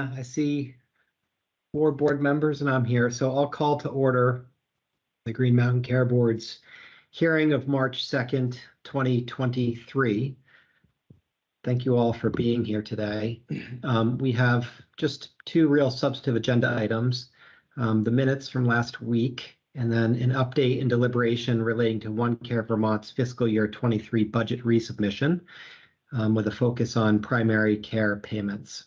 uh, I see four board members and I'm here, so I'll call to order the Green Mountain Care Board's hearing of March 2nd, 2023. Thank you all for being here today. Um, we have just two real substantive agenda items. Um, the minutes from last week and then an update and deliberation relating to One Care Vermont's fiscal year 23 budget resubmission um, with a focus on primary care payments,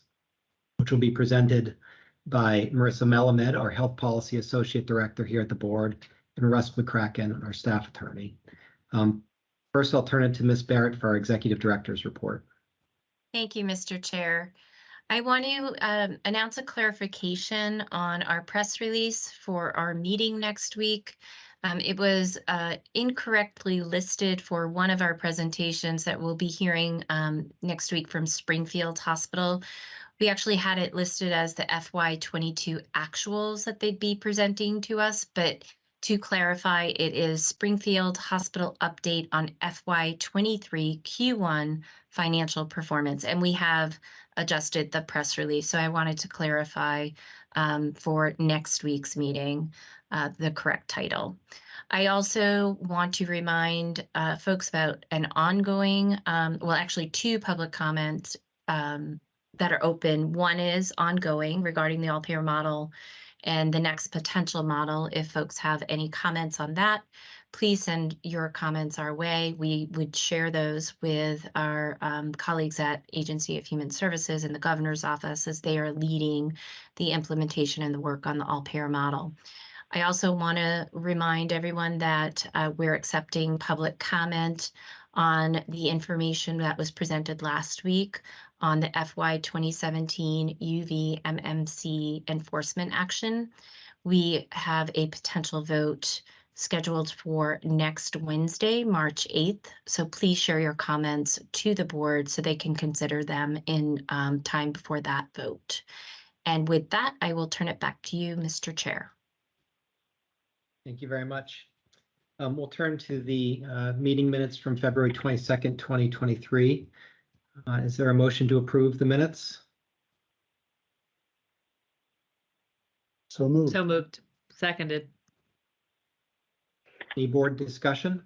which will be presented by Marissa Melamed, our Health Policy Associate Director here at the board, and Russ McCracken, our staff attorney. Um, first, I'll turn it to Ms. Barrett for our Executive Director's report. Thank you, Mr. Chair. I want to um, announce a clarification on our press release for our meeting next week. Um, it was uh, incorrectly listed for one of our presentations that we'll be hearing um, next week from Springfield Hospital. We actually had it listed as the FY22 actuals that they'd be presenting to us, but to clarify, it is Springfield Hospital update on FY23 Q1 financial performance, and we have adjusted the press release. So I wanted to clarify um, for next week's meeting uh, the correct title. I also want to remind uh, folks about an ongoing, um, well, actually two public comments um, that are open. One is ongoing regarding the all-payer model and the next potential model. If folks have any comments on that, please send your comments our way. We would share those with our um, colleagues at Agency of Human Services and the governor's office as they are leading the implementation and the work on the all-payer model. I also want to remind everyone that uh, we're accepting public comment on the information that was presented last week on the FY 2017 UVMMC enforcement action. We have a potential vote scheduled for next Wednesday, March 8th. So please share your comments to the board so they can consider them in um, time before that vote. And with that, I will turn it back to you, Mr. Chair. Thank you very much. Um, we'll turn to the uh, meeting minutes from February 22nd, 2023. Uh, is there a motion to approve the minutes? So moved. So moved. Seconded. Any board discussion?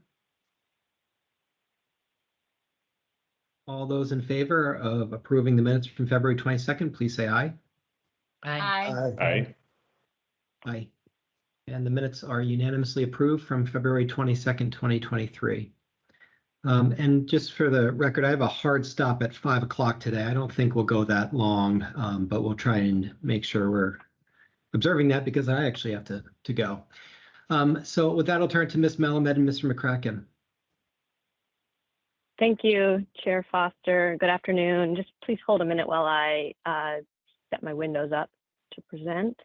All those in favor of approving the minutes from February 22nd, please say aye. Aye. Aye. Aye. And the minutes are unanimously approved from February 22nd, 2023. Um, and just for the record, I have a hard stop at five o'clock today. I don't think we'll go that long, um, but we'll try and make sure we're observing that because I actually have to, to go. Um, so with that, I'll turn to Ms. Melamed and Mr. McCracken. Thank you, Chair Foster. Good afternoon. Just please hold a minute while I uh, set my windows up to present.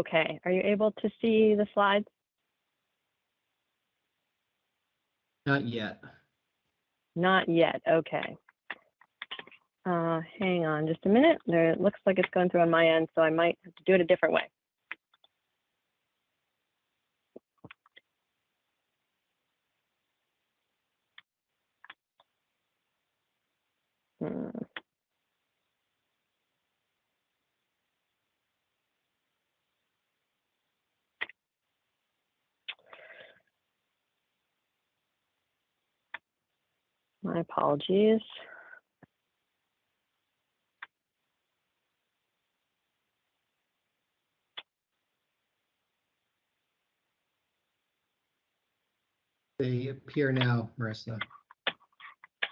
Okay, are you able to see the slides? Not yet. Not yet, okay. Uh, hang on just a minute. There, it looks like it's going through on my end, so I might have to do it a different way. Hmm. My apologies. They appear now, Marissa.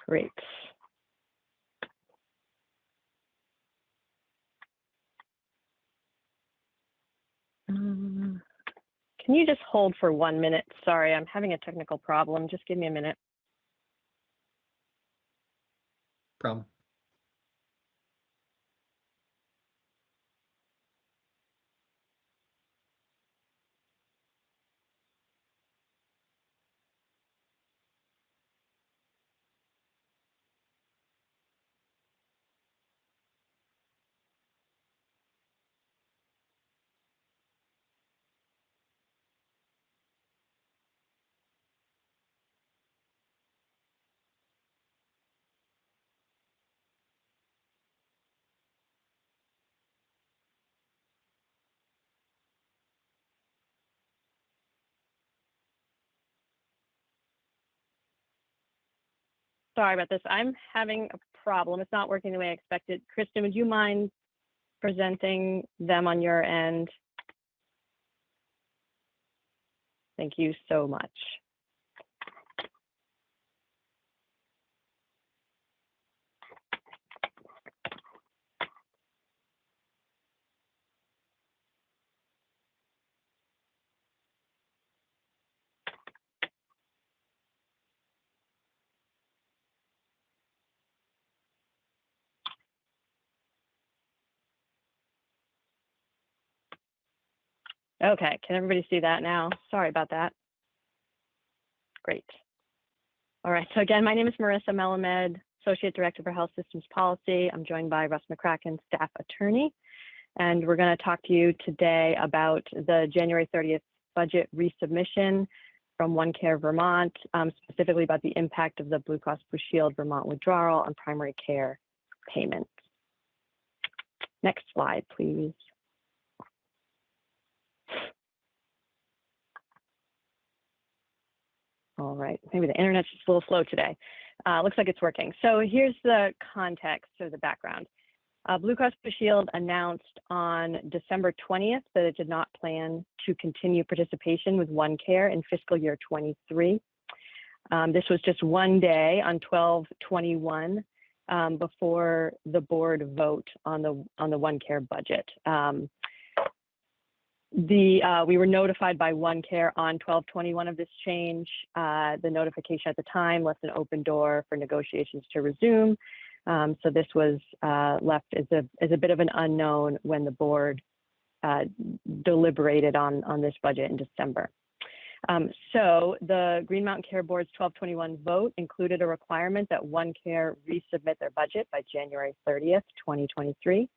Great. Um, Can you just hold for one minute? Sorry, I'm having a technical problem. Just give me a minute. Problem. Sorry about this. I'm having a problem. It's not working the way I expected. Kristen, would you mind presenting them on your end? Thank you so much. Okay, can everybody see that now? Sorry about that. Great. All right, so again, my name is Marissa Melamed, Associate Director for Health Systems Policy. I'm joined by Russ McCracken, Staff Attorney. And we're going to talk to you today about the January 30th budget resubmission from OneCare Vermont, um, specifically about the impact of the Blue Cross Blue Shield Vermont withdrawal on primary care payments. Next slide, please. All right, maybe the internet's just a little slow today. Uh, looks like it's working. So here's the context or the background. Uh, Blue Cross Blue Shield announced on December 20th that it did not plan to continue participation with OneCare in fiscal year 23. Um, this was just one day on 1221 um, before the board vote on the on the OneCare budget. Um, the uh, we were notified by OneCare on 1221 of this change. Uh, the notification at the time left an open door for negotiations to resume. Um, so this was uh, left as a as a bit of an unknown when the board uh, deliberated on on this budget in December. Um, so the Green Mountain Care Board's 1221 vote included a requirement that OneCare resubmit their budget by January 30th, 2023.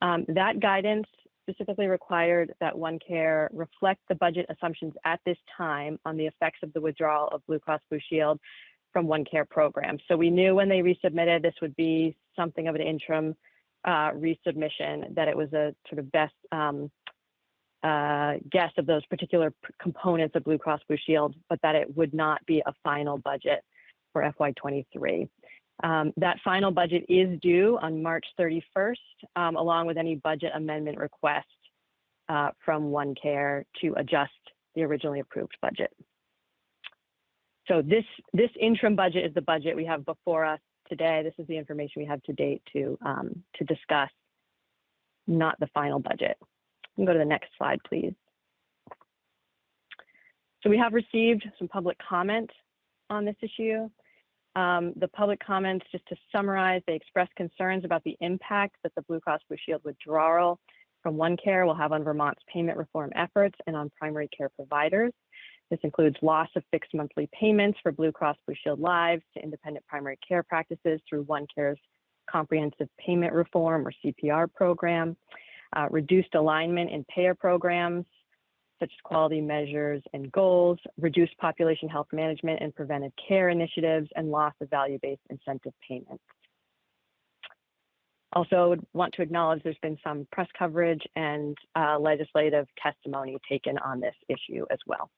Um, that guidance specifically required that OneCare reflect the budget assumptions at this time on the effects of the withdrawal of Blue Cross Blue Shield from OneCare program. So we knew when they resubmitted this would be something of an interim uh, resubmission, that it was a sort of best um, uh, guess of those particular components of Blue Cross Blue Shield, but that it would not be a final budget for FY23. Um, that final budget is due on March 31st, um, along with any budget amendment request uh, from OneCare to adjust the originally approved budget. So this, this interim budget is the budget we have before us today. This is the information we have to date to, um, to discuss, not the final budget. You can go to the next slide, please. So we have received some public comment on this issue. Um, the public comments, just to summarize, they expressed concerns about the impact that the Blue Cross Blue Shield withdrawal from OneCare will have on Vermont's payment reform efforts and on primary care providers. This includes loss of fixed monthly payments for Blue Cross Blue Shield lives to independent primary care practices through OneCare's comprehensive payment reform or CPR program, uh, reduced alignment in payer programs, such as quality measures and goals, reduced population health management and preventive care initiatives, and loss of value-based incentive payments. Also I would want to acknowledge there's been some press coverage and uh, legislative testimony taken on this issue as well.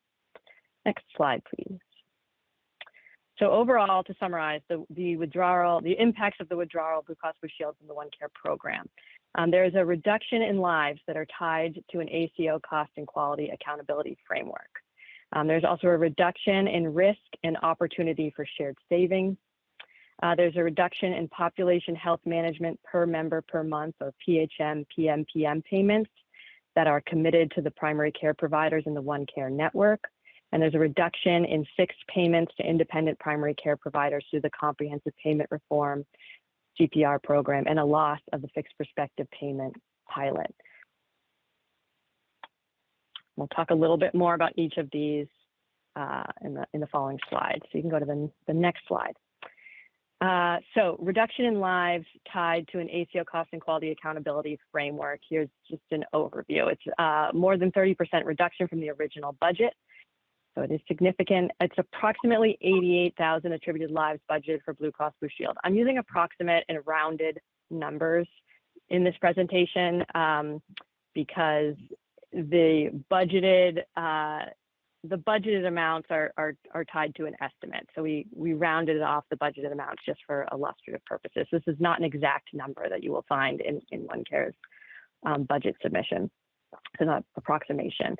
Next slide, please. So overall, to summarize, the, the withdrawal, the impacts of the withdrawal of Blue Cross Blue Shield from the One Care program. Um, there is a reduction in lives that are tied to an ACO cost and quality accountability framework. Um, there's also a reduction in risk and opportunity for shared savings. Uh, there's a reduction in population health management per member per month or PHM, PMPM payments that are committed to the primary care providers in the One Care network. And there's a reduction in fixed payments to independent primary care providers through the comprehensive payment reform CPR program and a loss of the fixed prospective payment pilot. We'll talk a little bit more about each of these uh, in, the, in the following slides. So you can go to the, the next slide. Uh, so reduction in lives tied to an ACO cost and quality accountability framework. Here's just an overview. It's uh, more than 30% reduction from the original budget. So it is significant. It's approximately 88,000 attributed lives budgeted for Blue Cross Blue Shield. I'm using approximate and rounded numbers in this presentation um, because the budgeted uh, the budgeted amounts are, are, are tied to an estimate. So we, we rounded off the budgeted amounts just for illustrative purposes. This is not an exact number that you will find in, in OneCare's um, budget submission. It's an approximation.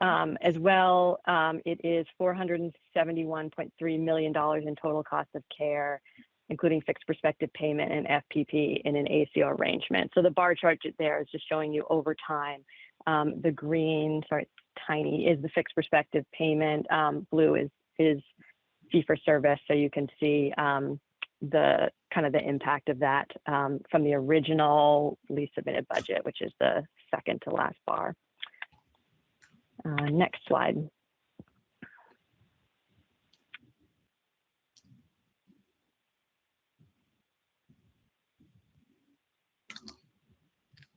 Um, as well, um, it is $471.3 million in total cost of care, including fixed prospective payment and FPP in an ACO arrangement. So the bar chart there is just showing you over time. Um, the green, sorry, tiny, is the fixed prospective payment. Um, blue is is fee for service, so you can see um, the kind of the impact of that um, from the original lease submitted budget, which is the second to last bar. Uh, next slide.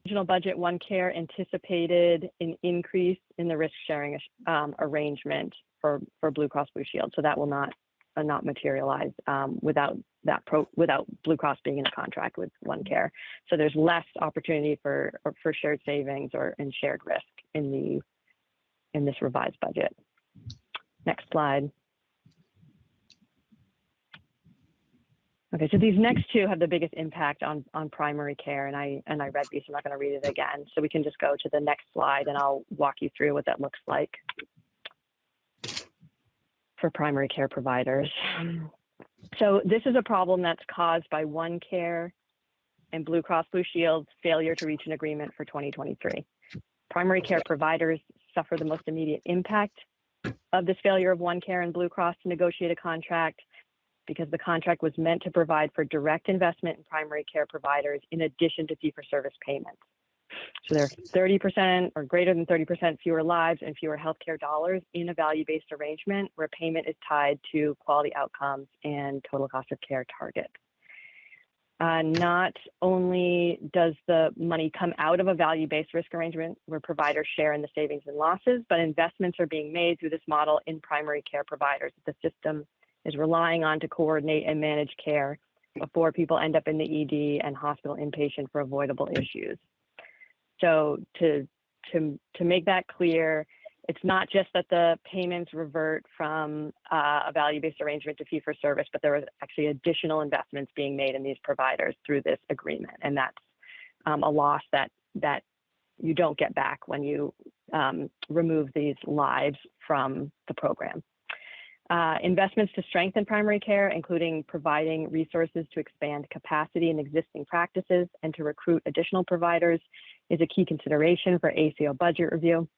Regional budget, One Care anticipated an increase in the risk sharing um, arrangement for, for Blue Cross Blue Shield. So that will not, uh, not materialize um, without that pro, without Blue Cross being in a contract with One Care. So there's less opportunity for, for shared savings or and shared risk in the in this revised budget. Next slide. Okay, so these next two have the biggest impact on, on primary care, and I and I read these. I'm not going to read it again, so we can just go to the next slide, and I'll walk you through what that looks like for primary care providers. So this is a problem that's caused by One Care and Blue Cross Blue Shield's failure to reach an agreement for 2023. Primary care providers suffer the most immediate impact of this failure of One Care and Blue Cross to negotiate a contract because the contract was meant to provide for direct investment in primary care providers in addition to fee for service payments. So there are 30% or greater than 30% fewer lives and fewer healthcare dollars in a value-based arrangement where payment is tied to quality outcomes and total cost of care targets. Uh, not only does the money come out of a value-based risk arrangement where providers share in the savings and losses, but investments are being made through this model in primary care providers. The system is relying on to coordinate and manage care before people end up in the ED and hospital inpatient for avoidable issues. So to to to make that clear, it's not just that the payments revert from uh, a value-based arrangement to fee for service, but there was actually additional investments being made in these providers through this agreement, and that's um, a loss that that you don't get back when you um, remove these lives from the program. Uh, investments to strengthen primary care, including providing resources to expand capacity in existing practices and to recruit additional providers, is a key consideration for ACO budget review.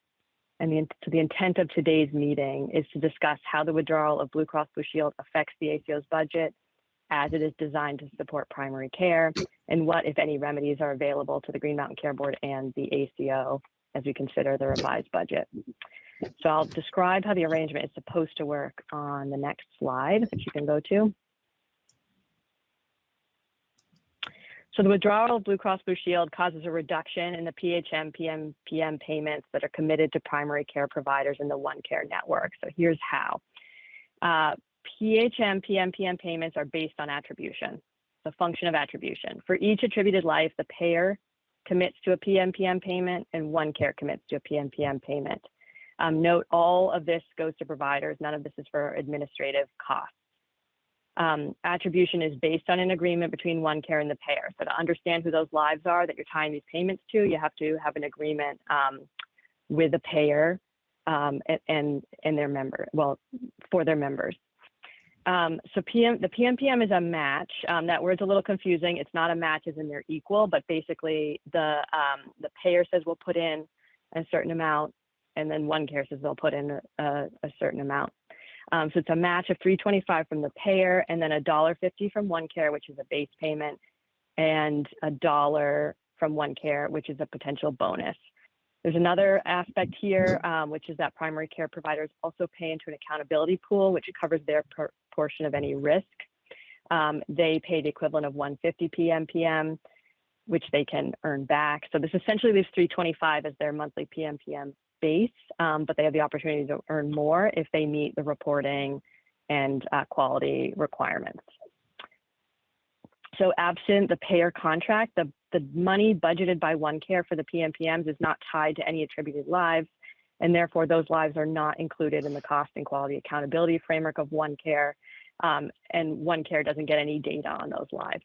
And the, the intent of today's meeting is to discuss how the withdrawal of Blue Cross Blue Shield affects the ACO's budget as it is designed to support primary care and what, if any, remedies are available to the Green Mountain Care Board and the ACO as we consider the revised budget. So I'll describe how the arrangement is supposed to work on the next slide, which you can go to. So the withdrawal of Blue Cross Blue Shield causes a reduction in the PHM, PM, payments that are committed to primary care providers in the One Care network. So here's how. Uh, PHM, PM, payments are based on attribution, the function of attribution. For each attributed life, the payer commits to a PM, payment and One Care commits to a PM payment. Um, note all of this goes to providers. None of this is for administrative costs. Um, attribution is based on an agreement between one care and the payer. So to understand who those lives are that you're tying these payments to, you have to have an agreement um, with the payer um, and, and, and their member, well, for their members. Um, so PM, the PMPM is a match. Um, that word's a little confusing. It's not a match as in they're equal, but basically the um, the payer says we'll put in a certain amount, and then one care says they'll put in a, a, a certain amount. Um, so it's a match of 325 from the payer and then a dollar fifty from one care, which is a base payment, and a dollar from one care, which is a potential bonus. There's another aspect here, um, which is that primary care providers also pay into an accountability pool, which covers their portion of any risk. Um, they pay the equivalent of 150 PMPM, which they can earn back. So this essentially leaves 325 as their monthly PMPM base, um, but they have the opportunity to earn more if they meet the reporting and uh, quality requirements. So absent the payer contract, the, the money budgeted by OneCare for the PMPMs is not tied to any attributed lives, and therefore those lives are not included in the cost and quality accountability framework of OneCare, um, and OneCare doesn't get any data on those lives.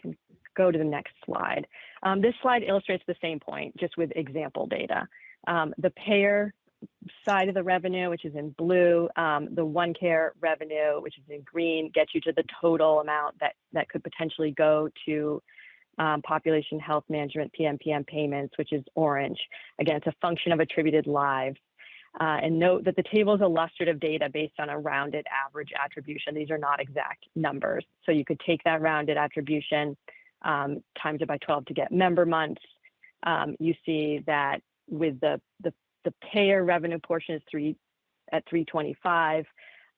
Can go to the next slide. Um, this slide illustrates the same point, just with example data. Um, the payer side of the revenue, which is in blue, um, the OneCare revenue, which is in green, gets you to the total amount that, that could potentially go to um, population health management PMPM payments, which is orange. Again, it's a function of attributed lives. Uh, and note that the table is illustrative data based on a rounded average attribution. These are not exact numbers. So you could take that rounded attribution, times it by 12 to get member months. Um, you see that with the, payer revenue portion is three at 325,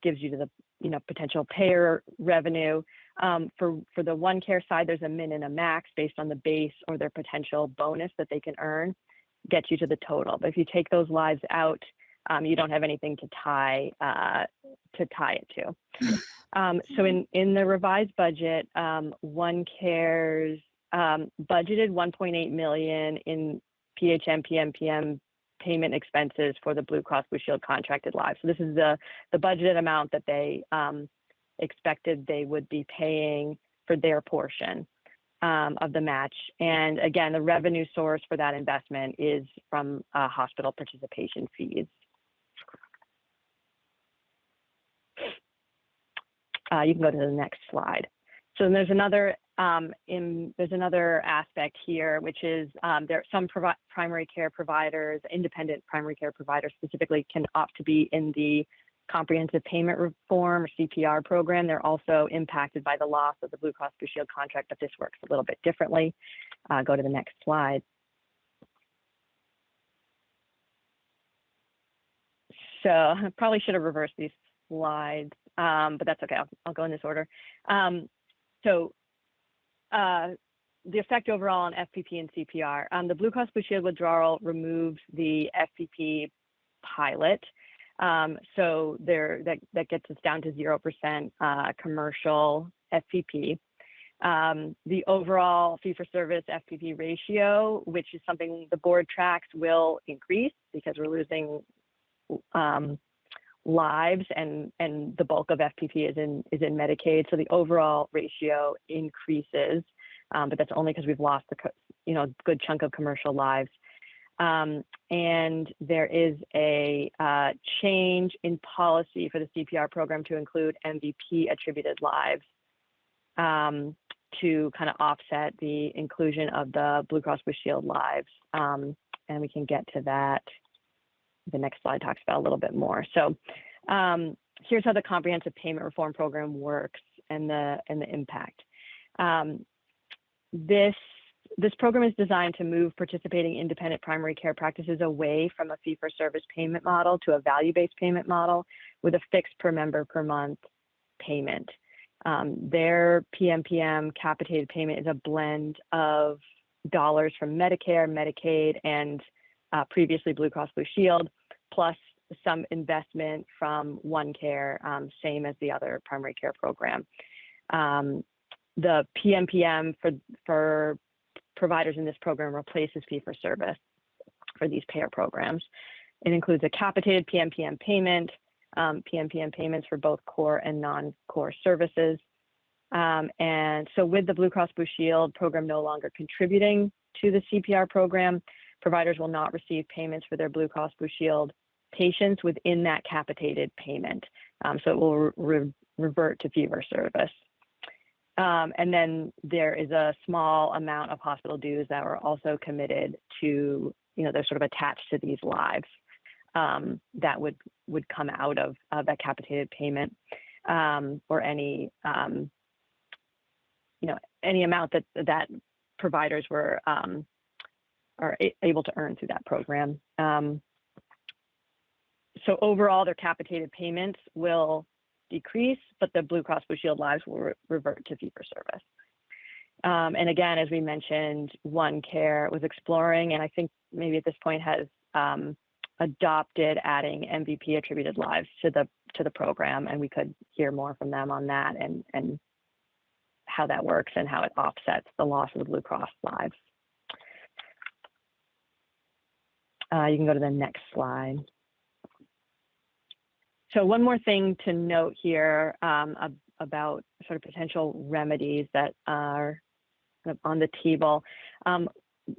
gives you to the you know potential payer revenue. Um, for for the OneCare side, there's a min and a max based on the base or their potential bonus that they can earn, gets you to the total. But if you take those lives out, um, you don't have anything to tie uh, to tie it to. Um, so in in the revised budget, um, OneCare's um, budgeted 1.8 million in PHM PMPM payment expenses for the Blue Cross Blue Shield contracted lives. So this is the the budgeted amount that they um, expected they would be paying for their portion um, of the match. And again, the revenue source for that investment is from uh, hospital participation fees. Uh, you can go to the next slide. So there's another um, in, there's another aspect here, which is um, there some primary care providers, independent primary care providers specifically, can opt to be in the comprehensive payment reform or CPR program. They're also impacted by the loss of the Blue Cross Blue Shield contract, but this works a little bit differently. Uh, go to the next slide. So I probably should have reversed these slides, um, but that's okay. I'll, I'll, go in this order. Um, so uh, the effect overall on FPP and CPR. Um, the Blue Cross Blue Shield withdrawal removes the FPP pilot. Um, so there, that, that gets us down to 0% uh, commercial FPP. Um, the overall fee for service FPP ratio, which is something the board tracks, will increase because we're losing um, lives and and the bulk of FPP is in is in Medicaid. So the overall ratio increases, um, but that's only because we've lost the you know good chunk of commercial lives. Um, and there is a uh, change in policy for the CPR program to include MVP attributed lives um, to kind of offset the inclusion of the Blue Cross Blue Shield lives. Um, and we can get to that the next slide talks about a little bit more. So um, here's how the comprehensive payment reform program works and the and the impact. Um, this this program is designed to move participating independent primary care practices away from a fee for service payment model to a value based payment model with a fixed per member per month payment. Um, their PMPM capitated payment is a blend of dollars from Medicare, Medicaid, and uh, previously Blue Cross Blue Shield, plus some investment from OneCare, um, same as the other primary care program. Um, the PMPM for, for providers in this program replaces fee for service for these payer programs. It includes a capitated PMPM payment, um, PMPM payments for both core and non-core services. Um, and so with the Blue Cross Blue Shield program no longer contributing to the CPR program, providers will not receive payments for their Blue Cross Blue Shield patients within that capitated payment. Um, so it will re revert to fee for service. Um, and then there is a small amount of hospital dues that were also committed to, you know, they're sort of attached to these lives um, that would would come out of, of that capitated payment um, or any, um, you know, any amount that that providers were um, are able to earn through that program. Um, so overall, their capitated payments will decrease, but the Blue Cross Blue Shield lives will re revert to fee for service. Um, and again, as we mentioned, One Care was exploring, and I think maybe at this point has um, adopted adding MVP attributed lives to the to the program, and we could hear more from them on that and and how that works and how it offsets the loss of the Blue Cross lives. Uh, you can go to the next slide. So one more thing to note here um, ab- about sort of potential remedies that are on the table. Um,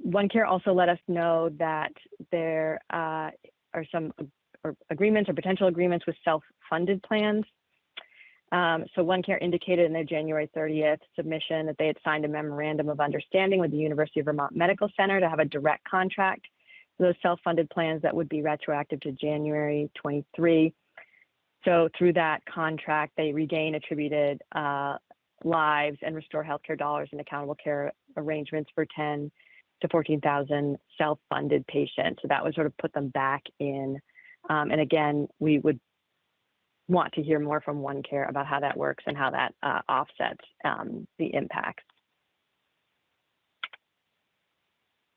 OneCare also let us know that there uh, are some or agreements or potential agreements with self-funded plans. Um, so OneCare indicated in their January 30th submission that they had signed a memorandum of understanding with the University of Vermont Medical Center to have a direct contract those self-funded plans that would be retroactive to January 23. So through that contract, they regain attributed uh, lives and restore healthcare dollars and accountable care arrangements for 10 to 14,000 self-funded patients. So that would sort of put them back in. Um, and again, we would want to hear more from OneCare about how that works and how that uh, offsets um, the impacts.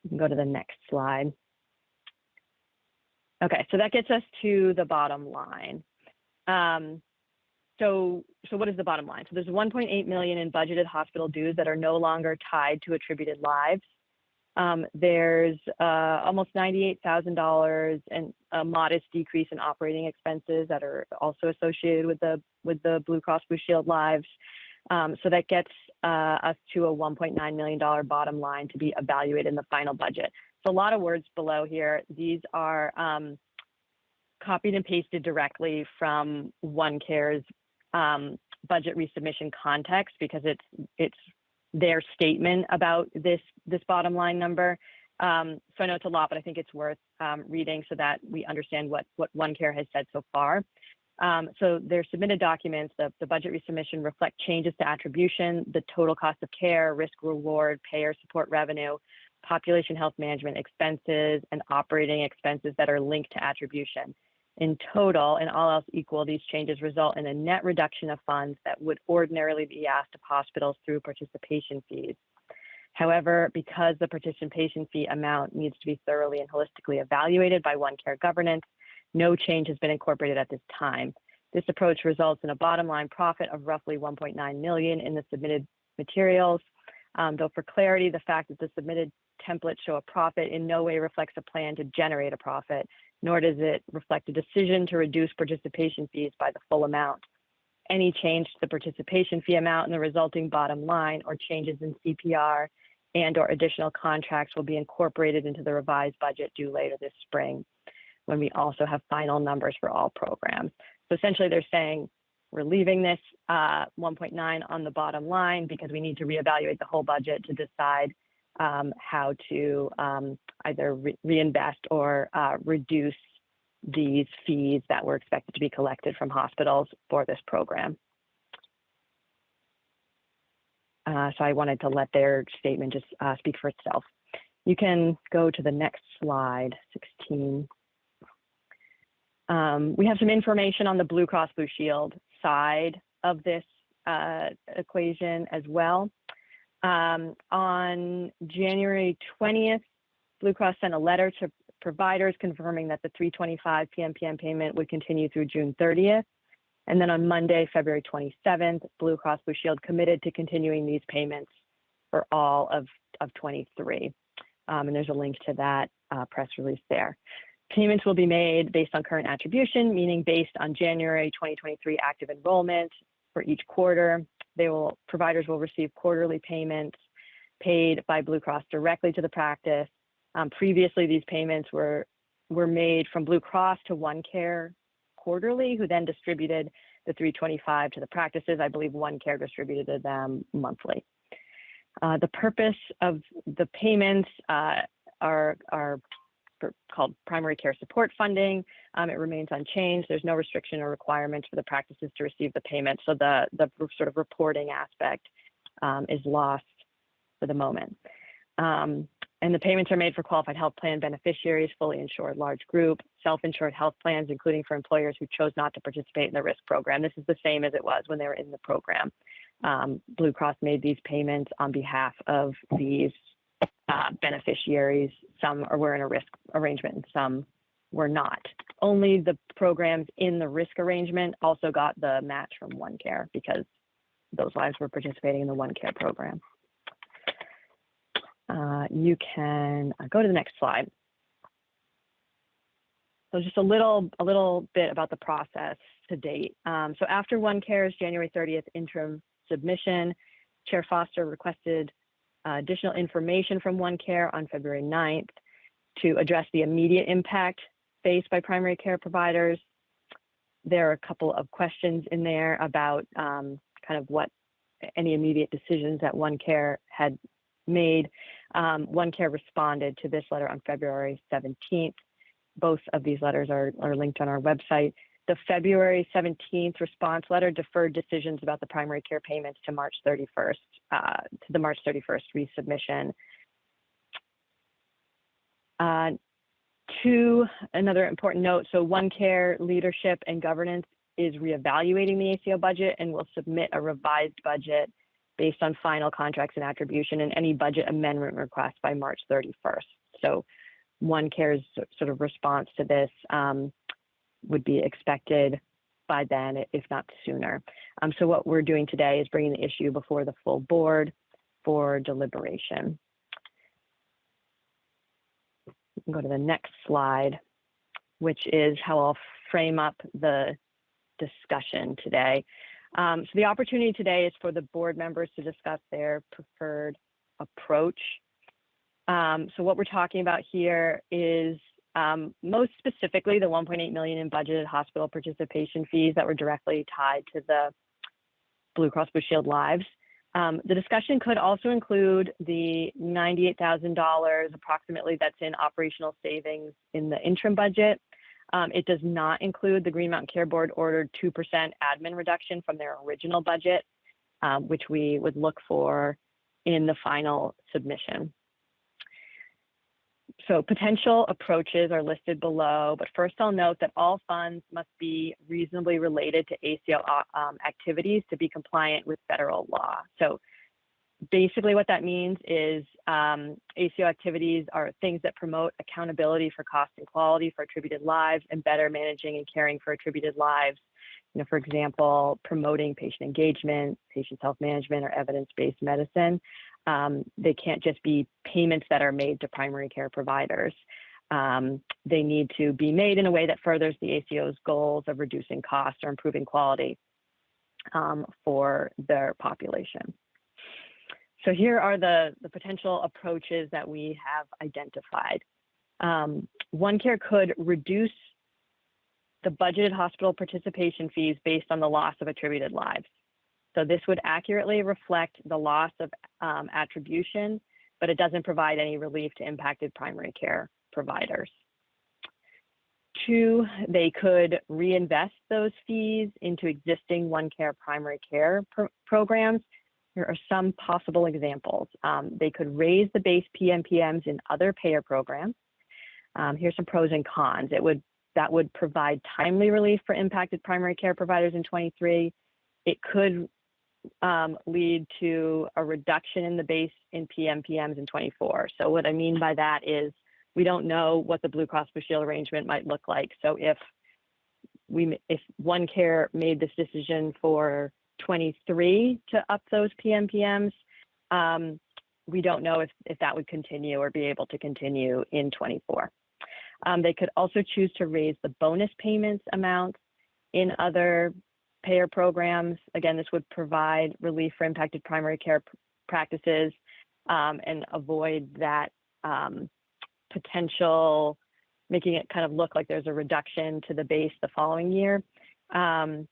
You can go to the next slide. Okay, so that gets us to the bottom line. Um, so, so what is the bottom line? So there's 1.8 million in budgeted hospital dues that are no longer tied to attributed lives. Um, there's uh, almost $98,000 and a modest decrease in operating expenses that are also associated with the with the Blue Cross Blue Shield lives. Um, so that gets uh, us to a 1.9 million dollar bottom line to be evaluated in the final budget. A lot of words below here. These are um, copied and pasted directly from OneCare's um, budget resubmission context because it's it's their statement about this this bottom line number. Um, so I know it's a lot, but I think it's worth um, reading so that we understand what what OneCare has said so far. Um, so their submitted documents, the, the budget resubmission reflect changes to attribution, the total cost of care, risk reward, payer support revenue, population health management expenses, and operating expenses that are linked to attribution. In total, and all else equal, these changes result in a net reduction of funds that would ordinarily be asked of hospitals through participation fees. However, because the participation fee amount needs to be thoroughly and holistically evaluated by OneCare governance, no change has been incorporated at this time. This approach results in a bottom line profit of roughly 1.9 million in the submitted materials. Um, though for clarity, the fact that the submitted templates show a profit in no way reflects a plan to generate a profit, nor does it reflect a decision to reduce participation fees by the full amount. Any change to the participation fee amount and the resulting bottom line or changes in CPR and or additional contracts will be incorporated into the revised budget due later this spring when we also have final numbers for all programs. So essentially they're saying we're leaving this uh, 1.9 on the bottom line because we need to reevaluate the whole budget to decide how to um, either re reinvest or uh, reduce these fees that were expected to be collected from hospitals for this program. Uh, so I wanted to let their statement just uh, speak for itself. You can go to the next slide, 16. Um, we have some information on the Blue Cross Blue Shield side of this equation as well. Um, on January 20th, Blue Cross sent a letter to providers confirming that the 325 PMPM payment would continue through June 30th. And then on Monday, February 27th, Blue Cross Blue Shield committed to continuing these payments for all of, of 23. Um, and there's a link to that uh, press release there. Payments will be made based on current attribution, meaning based on January 2023 active enrollment for each quarter. They will providers will receive quarterly payments paid by Blue Cross directly to the practice. Um, previously, these payments were were made from Blue Cross to OneCare quarterly, who then distributed the 325 to the practices. I believe OneCare distributed to them monthly. Uh, the purpose of the payments uh, are are called primary care support funding. Um, it remains unchanged. There's no restriction or requirements for the practices to receive the payment. So the, the sort of reporting aspect um, is lost for the moment. Um, and the payments are made for qualified health plan beneficiaries, fully insured large group, self-insured health plans, including for employers who chose not to participate in the risk program. This is the same as it was when they were in the program. Um, Blue Cross made these payments on behalf of these uh, beneficiaries. Some were in a risk arrangement and some were not. Only the programs in the risk arrangement also got the match from OneCare because those lives were participating in the OneCare program. Uh, you can uh, go to the next slide. so just a little, a little bit about the process to date. Um, so after OneCare's January 30th interim submission, Chair Foster requested additional information from OneCare on February 9th to address the immediate impact faced by primary care providers. There are a couple of questions in there about um, kind of what any immediate decisions that OneCare had made. Um, OneCare responded to this letter on February 17th. Both of these letters are, are linked on our website. The February 17th response letter deferred decisions about the primary care payments to March 31st, uh, to the March 31st resubmission. Uh, two, another important note, so OneCare leadership and governance is reevaluating the ACO budget and will submit a revised budget based on final contracts and attribution and any budget amendment request by March 31st. So OneCare's sort of response to this um, would be expected by then, if not sooner. Um, so what we're doing today is bringing the issue before the full board for deliberation. Go to the next slide, which is how I'll frame up the discussion today. Um, so the opportunity today is for the board members to discuss their preferred approach. Um, so what we're talking about here is um, most specifically the 1.8 million in budgeted hospital participation fees that were directly tied to the Blue Cross Blue Shield lives. Um, the discussion could also include the $98,000 approximately that's in operational savings in the interim budget. Um, it does not include the Green Mountain Care Board ordered 2% admin reduction from their original budget, um, which we would look for in the final submission. So potential approaches are listed below, but first I'll note that all funds must be reasonably related to ACO uh, um, activities to be compliant with federal law. So basically what that means is um, ACO activities are things that promote accountability for cost and quality for attributed lives and better managing and caring for attributed lives. You know, for example, promoting patient engagement, patient self-management, or evidence-based medicine. Um, they can't just be payments that are made to primary care providers. Um, they need to be made in a way that furthers the ACO's goals of reducing costs or improving quality um, for their population. So here are the, the potential approaches that we have identified. Um, OneCare could reduce the budgeted hospital participation fees based on the loss of attributed lives. So this would accurately reflect the loss of um, attribution, but it doesn't provide any relief to impacted primary care providers. Two, they could reinvest those fees into existing One Care primary care pro programs. Here are some possible examples. Um, they could raise the base PMPMs in other payer programs. Um, here's some pros and cons. It would that would provide timely relief for impacted primary care providers in 23. It could lead to a reduction in the base in PMPMs in 24. So what I mean by that is we don't know what the Blue Cross Blue Shield arrangement might look like. So if we if OneCare made this decision for 23 to up those PMPMs, um, we don't know if, if that would continue or be able to continue in 24. Um, they could also choose to raise the bonus payments amounts in other payer programs. Again, this would provide relief for impacted primary care practices um, and avoid that um, potential, making it kind of look like there's a reduction to the base the following year. Um,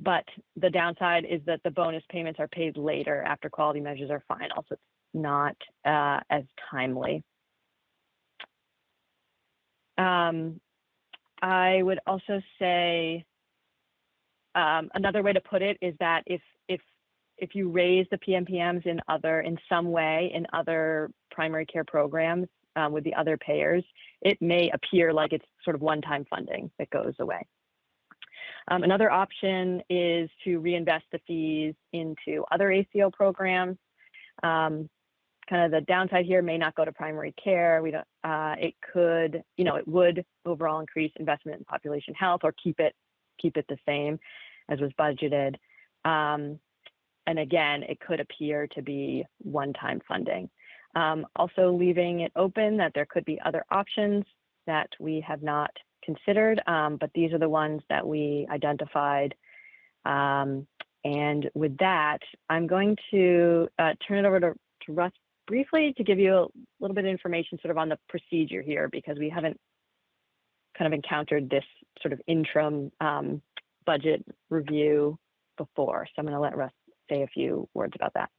but the downside is that the bonus payments are paid later after quality measures are final, so it's not uh, as timely. Um, I would also say um, another way to put it is that if if if you raise the PMPMs in other in some way in other primary care programs um, with the other payers, it may appear like it's sort of one-time funding that goes away. Um, another option is to reinvest the fees into other ACO programs. Um, kind of the downside here may not go to primary care. We don't. Uh, it could, you know, it would overall increase investment in population health or keep it keep it the same as was budgeted. Um, and again, it could appear to be one-time funding. Um, also leaving it open that there could be other options that we have not considered, um, but these are the ones that we identified. And with that, I'm going to uh, turn it over to Russ briefly to give you a little bit of information sort of on the procedure here because we haven't kind of encountered this sort of interim um, budget review before. So I'm going to let Russ say a few words about that.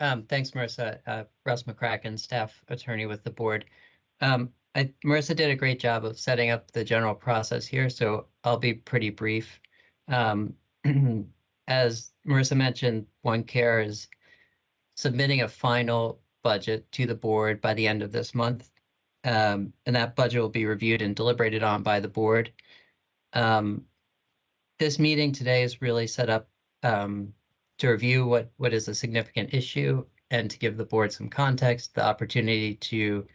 Um, thanks, Marissa. Uh, Russ McCracken, staff attorney with the board. Um, I, Marissa did a great job of setting up the general process here, so I'll be pretty brief. Um, as Marissa mentioned, One Care is submitting a final budget to the board by the end of this month. Um, and that budget will be reviewed and deliberated on by the board. Um, this meeting today is really set up um, to review what, what is a significant issue and to give the board some context, the opportunity to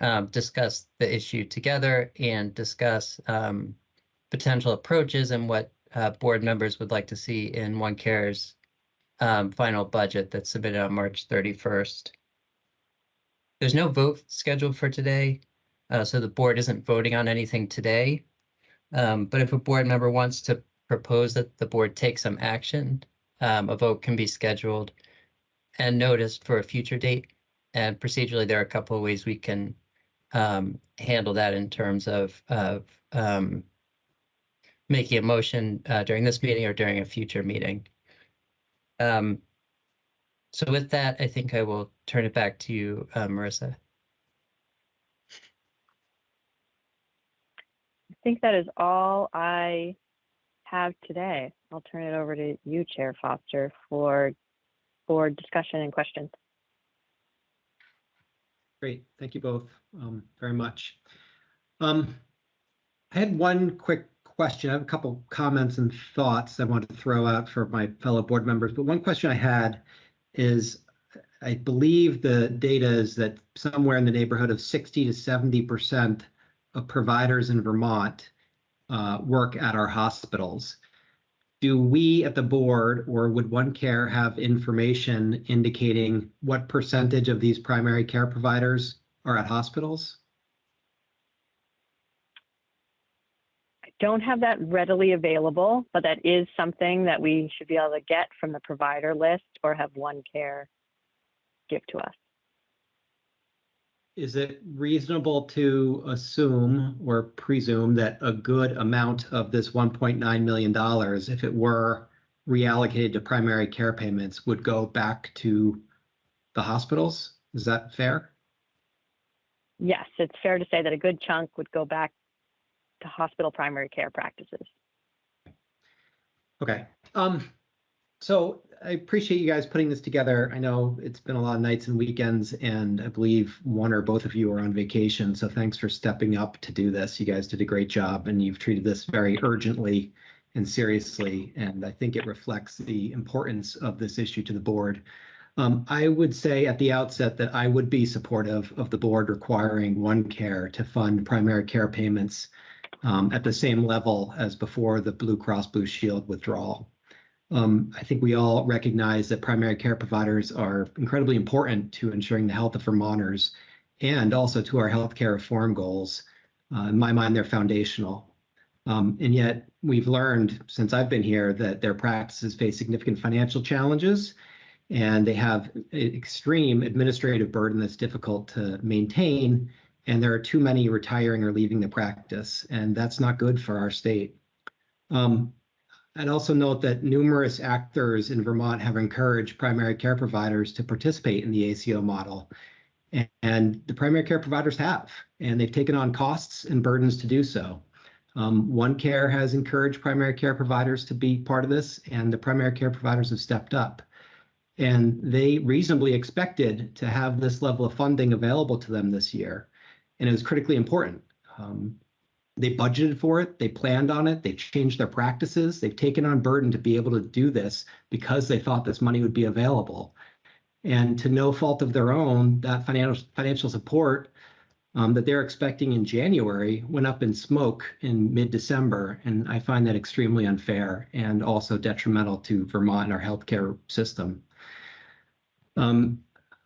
um, discuss the issue together and discuss um, potential approaches and what uh, board members would like to see in One Care's um, final budget that's submitted on March 31st. There's no vote scheduled for today, uh, so the board isn't voting on anything today. Um, but if a board member wants to propose that the board take some action, um, a vote can be scheduled and noticed for a future date. And procedurally, there are a couple of ways we can um, handle that in terms of, of um, making a motion uh, during this meeting or during a future meeting. Um, so with that, I think I will turn it back to you, uh, Marissa. I think that is all I have today. I'll turn it over to you, Chair Foster, for board discussion and questions. Great, thank you both um, very much. Um, I had one quick question. I have a couple comments and thoughts I wanted to throw out for my fellow board members, but one question I had is I believe the data is that somewhere in the neighborhood of 60 to 70 percent of providers in Vermont uh, work at our hospitals. Do we at the board or would One Care have information indicating what percentage of these primary care providers are at hospitals? Don't have that readily available, but that is something that we should be able to get from the provider list or have One Care give to us. Is it reasonable to assume or presume that a good amount of this $1.9 million, if it were reallocated to primary care payments, would go back to the hospitals? Is that fair? Yes, it's fair to say that a good chunk would go back to hospital primary care practices. Okay. Um, so I appreciate you guys putting this together. I know it's been a lot of nights and weekends, and I believe one or both of you are on vacation. So thanks for stepping up to do this. You guys did a great job, and you've treated this very urgently and seriously. And I think it reflects the importance of this issue to the board. Um, I would say at the outset that I would be supportive of the board requiring One Care to fund primary care payments um, at the same level as before the Blue Cross Blue Shield withdrawal. Um, I think we all recognize that primary care providers are incredibly important to ensuring the health of Vermonters and also to our healthcare reform goals. Uh, in my mind, they're foundational. Um, and yet, we've learned since I've been here that their practices face significant financial challenges and they have extreme administrative burden that's difficult to maintain. And there are too many retiring or leaving the practice, and that's not good for our state. Um, I'd also note that numerous actors in Vermont have encouraged primary care providers to participate in the ACO model. And the primary care providers have, and they've taken on costs and burdens to do so. Um, One Care has encouraged primary care providers to be part of this, and the primary care providers have stepped up. And they reasonably expected to have this level of funding available to them this year. And it was critically important. Um, they budgeted for it, they planned on it, they've changed their practices, they've taken on burden to be able to do this because they thought this money would be available. And to no fault of their own, that financial financial support um, that they're expecting in January went up in smoke in mid-December, and I find that extremely unfair and also detrimental to Vermont and our healthcare system. Um,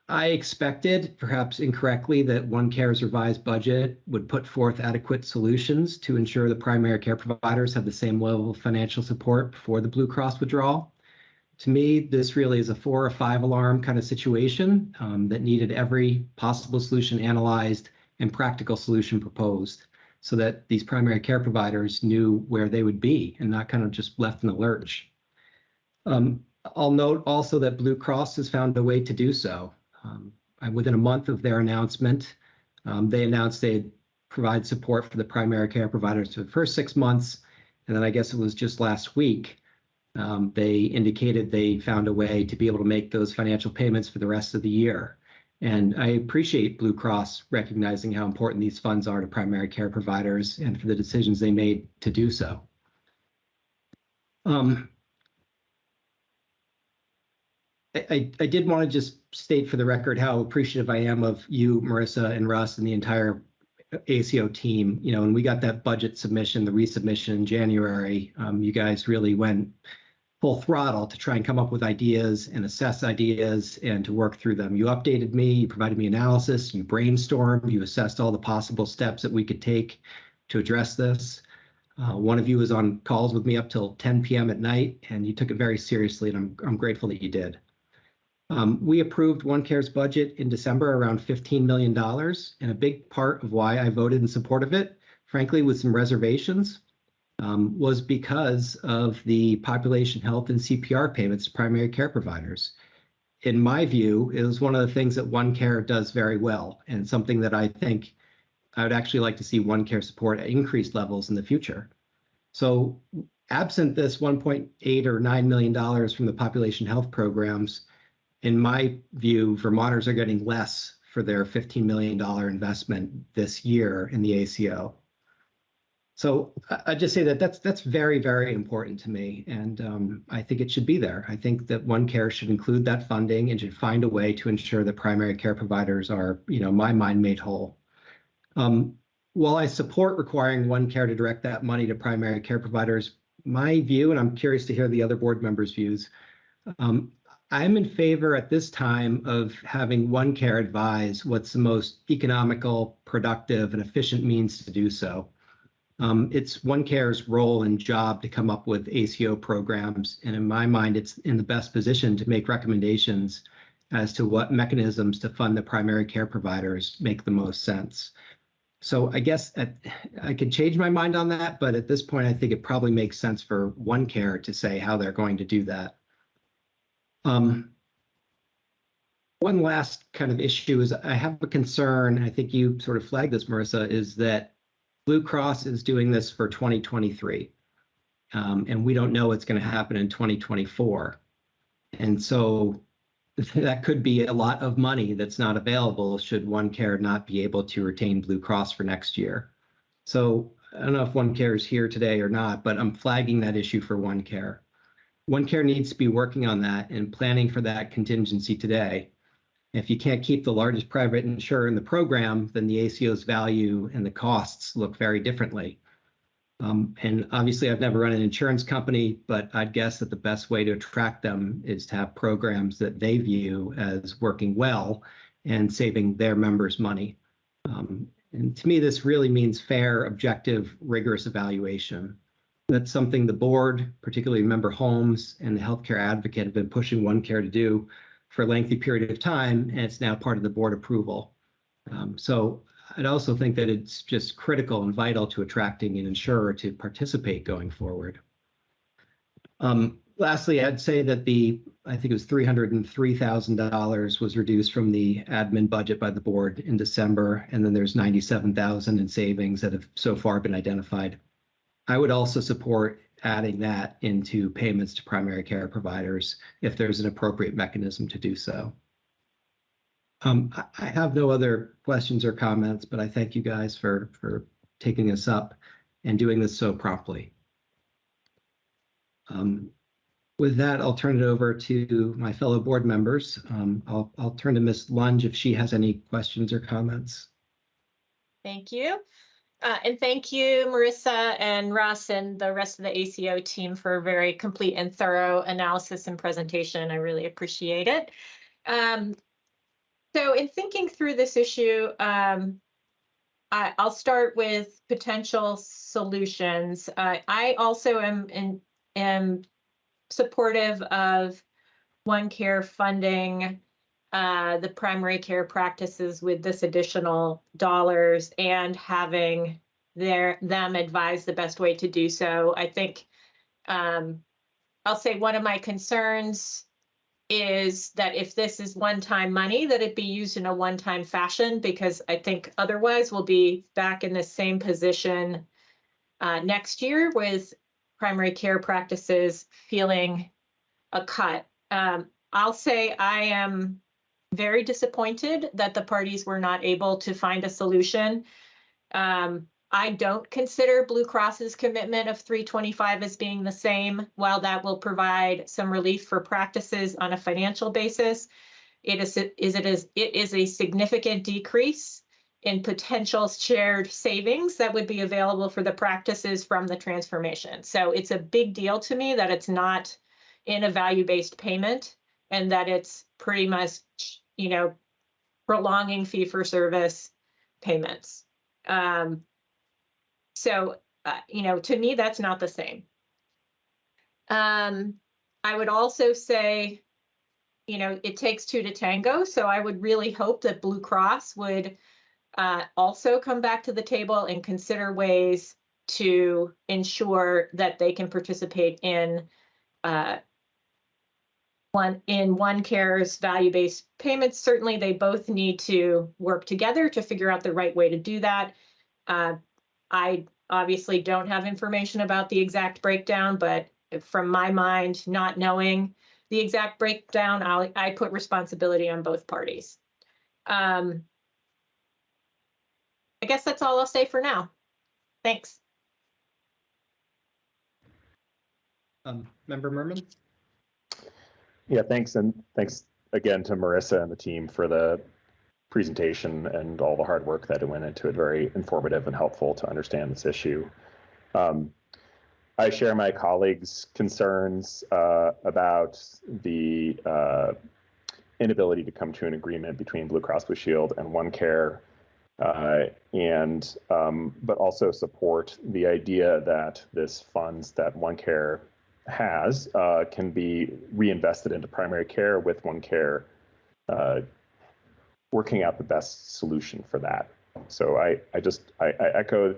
I expected, perhaps incorrectly, that OneCare's revised budget would put forth adequate solutions to ensure the primary care providers have the same level of financial support before the Blue Cross withdrawal. To me, this really is a four or five alarm kind of situation um, that needed every possible solution analyzed and practical solution proposed so that these primary care providers knew where they would be and not kind of just left in the lurch. Um, I'll note also that Blue Cross has found a way to do so. Um, within a month of their announcement, um, they announced they'd provide support for the primary care providers for the first six months. And then I guess it was just last week, um, they indicated they found a way to be able to make those financial payments for the rest of the year. And I appreciate Blue Cross recognizing how important these funds are to primary care providers and for the decisions they made to do so. Um, I, I, did want to just state for the record how appreciative I am of you, Marissa and Russ and the entire ACO team. You know, when we got that budget submission, the resubmission in January, um, you guys really went full throttle to try and come up with ideas and assess ideas and to work through them. You updated me, you provided me analysis, you brainstormed, you assessed all the possible steps that we could take to address this. Uh, one of you was on calls with me up till 10 p.m. at night, and you took it very seriously, and I'm, I'm grateful that you did. Um, we approved OneCare's budget in December around $15 million, and a big part of why I voted in support of it, frankly, with some reservations, um, was because of the population health and CPR payments to primary care providers. In my view, it was one of the things that OneCare does very well, and something that I think I would actually like to see OneCare support at increased levels in the future. So absent this 1.8 or 9 million dollars from the population health programs, in my view, Vermonters are getting less for their $15 million investment this year in the ACO. So I, just say that that's that's very, very important to me. And um, I think it should be there. I think that One Care should include that funding and should find a way to ensure that primary care providers are, you know, my mind made whole. Um, while I support requiring One Care to direct that money to primary care providers, my view, and I'm curious to hear the other board members' views, um, I'm in favor at this time of having OneCare advise what's the most economical, productive, and efficient means to do so. Um, it's OneCare's role and job to come up with ACO programs, and in my mind, it's in the best position to make recommendations as to what mechanisms to fund the primary care providers make the most sense. So I guess at, I could change my mind on that, but at this point, I think it probably makes sense for OneCare to say how they're going to do that. Um, one last kind of issue is I have a concern, I think you sort of flagged this, Marissa, is that Blue Cross is doing this for 2023. Um, and we don't know what's going to happen in 2024. And so that could be a lot of money that's not available should OneCare not be able to retain Blue Cross for next year. So I don't know if OneCare is here today or not, but I'm flagging that issue for OneCare. OneCare needs to be working on that and planning for that contingency today. If you can't keep the largest private insurer in the program, then the ACO's value and the costs look very differently. Um, and obviously, I've never run an insurance company, but I'd guess that the best way to attract them is to have programs that they view as working well and saving their members money. Um, and to me, this really means fair, objective, rigorous evaluation. That's something the board, particularly member Holmes and the healthcare advocate have been pushing OneCare to do for a lengthy period of time, and it's now part of the board approval. Um, so I'd also think that it's just critical and vital to attracting an insurer to participate going forward. Um, lastly, I'd say that the, I think it was $303,000 was reduced from the admin budget by the board in December, and then there's 97,000 in savings that have so far been identified. I would also support adding that into payments to primary care providers if there's an appropriate mechanism to do so. Um, I, have no other questions or comments, but I thank you guys for, for taking this up and doing this so promptly. Um, with that, I'll turn it over to my fellow board members. Um, I'll, I'll turn to Ms. Lunge if she has any questions or comments. Thank you. Uh, and thank you, Marissa and Russ and the rest of the ACO team for a very complete and thorough analysis and presentation. I really appreciate it. Um, So in thinking through this issue, um, I, I'll start with potential solutions. Uh, I also am, in, am supportive of One Care funding uh, the primary care practices with this additional dollars and having their, them advise the best way to do so. I think um, I'll say one of my concerns is that if this is one-time money, that it be used in a one-time fashion, because I think otherwise we'll be back in the same position uh, next year with primary care practices feeling a cut. Um, I'll say I am very disappointed that the parties were not able to find a solution. Um, I don't consider Blue Cross's commitment of 325 as being the same. While that will provide some relief for practices on a financial basis, it is, is it is it is a significant decrease in potential shared savings that would be available for the practices from the transformation. So it's a big deal to me that it's not in a value-based payment and that it's pretty much, you know, prolonging fee for service payments. Um, so, uh, you know, to me, that's not the same. Um, I would also say, you know, it takes two to tango. So I would really hope that Blue Cross would uh, also come back to the table and consider ways to ensure that they can participate in uh, one in one care's value-based payments. Certainly, they both need to work together to figure out the right way to do that. Uh, I obviously don't have information about the exact breakdown, but from my mind, not knowing the exact breakdown, I'll, I put responsibility on both parties. Um, I guess that's all I'll say for now. Thanks. Um, Member Murman? Yeah, thanks. And thanks again to Marissa and the team for the presentation and all the hard work that went into it. Very informative and helpful to understand this issue. Um, I share my colleagues' concerns uh, about the uh, inability to come to an agreement between Blue Cross Blue Shield and OneCare, uh, and um, but also support the idea that this funds that OneCare has uh, can be reinvested into primary care with OneCare uh, working out the best solution for that. So I, I just I, I echo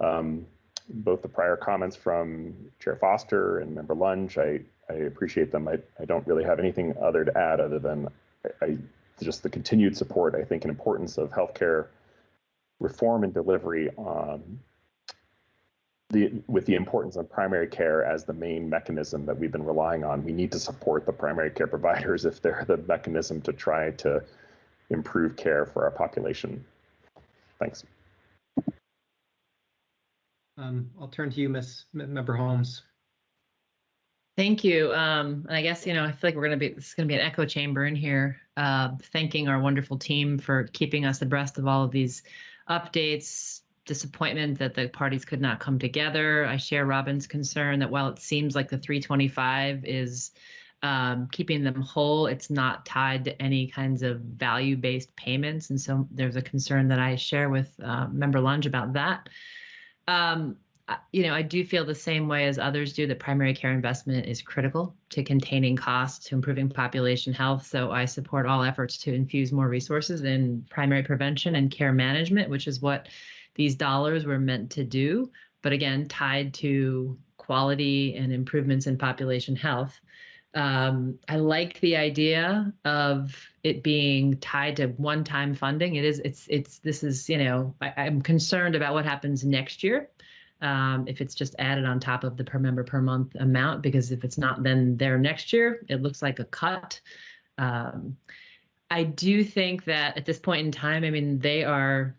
um, both the prior comments from Chair Foster and Member Lunge. I, I appreciate them. I, I don't really have anything other to add other than I, I just the continued support, I think, and importance of healthcare reform and delivery um, the, with the importance of primary care as the main mechanism that we've been relying on. We need to support the primary care providers if they're the mechanism to try to improve care for our population. Thanks. Um, I'll turn to you, Miss M- Member Holmes. Thank you. Um, and I guess, you know, I feel like we're going to be, this is going to be an echo chamber in here, uh, thanking our wonderful team for keeping us abreast of all of these updates, disappointment that the parties could not come together. I share Robin's concern that while it seems like the 325 is um, keeping them whole, it's not tied to any kinds of value-based payments. And so there's a concern that I share with uh, Member Lunge about that. Um, you know, I do feel the same way as others do that primary care investment is critical to containing costs, to improving population health. So I support all efforts to infuse more resources in primary prevention and care management, which is what these dollars were meant to do. But again, tied to quality and improvements in population health. Um, I like the idea of it being tied to one-time funding. It is, it's, it's, this is, you know, I, I'm concerned about what happens next year um, if it's just added on top of the per member per month amount, because if it's not then there next year, it looks like a cut. Um, I do think that at this point in time, I mean, they are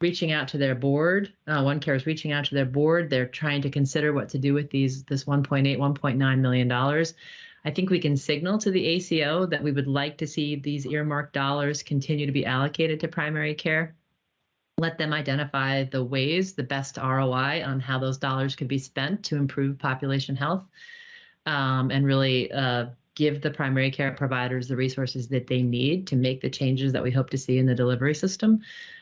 reaching out to their board. Uh, OneCare is reaching out to their board. They're trying to consider what to do with these this 1.8, 1.9 million dollars. I think we can signal to the ACO that we would like to see these earmarked dollars continue to be allocated to primary care let them identify the ways, the best ROI on how those dollars could be spent to improve population health um, and really uh, give the primary care providers the resources that they need to make the changes that we hope to see in the delivery system.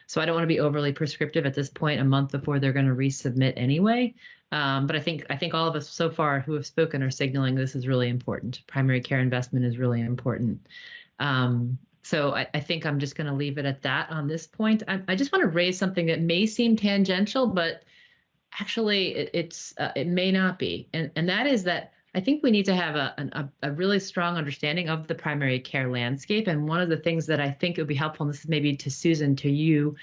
So I don't want to be overly prescriptive at this point, a month before they're going to resubmit anyway. Um, but I think I think all of us so far who have spoken are signaling this is really important. Primary care investment is really important. Um, so I, I think I'm just going to leave it at that on this point. I, I just want to raise something that may seem tangential, but actually it, it's uh, it may not be, and and that is that I think we need to have a, a a really strong understanding of the primary care landscape. And one of the things that I think would be helpful, and this is maybe to Susan, to you,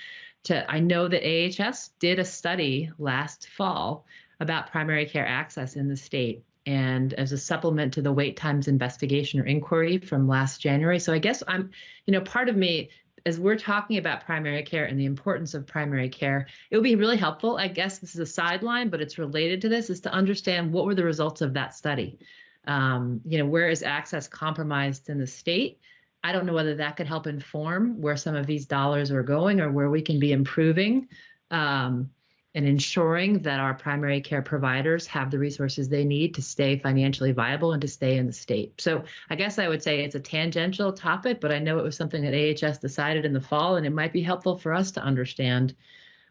to I know that AHS did a study last fall about primary care access in the state and as a supplement to the wait times investigation or inquiry from last January. So I guess I'm, you know, part of me, as we're talking about primary care and the importance of primary care, it would be really helpful. I guess this is a sideline, but it's related to this, is to understand what were the results of that study. Um, you know, where is access compromised in the state? I don't know whether that could help inform where some of these dollars are going or where we can be improving. Um, and ensuring that our primary care providers have the resources they need to stay financially viable and to stay in the state. So I guess I would say it's a tangential topic, but I know it was something that AHS decided in the fall, and it might be helpful for us to understand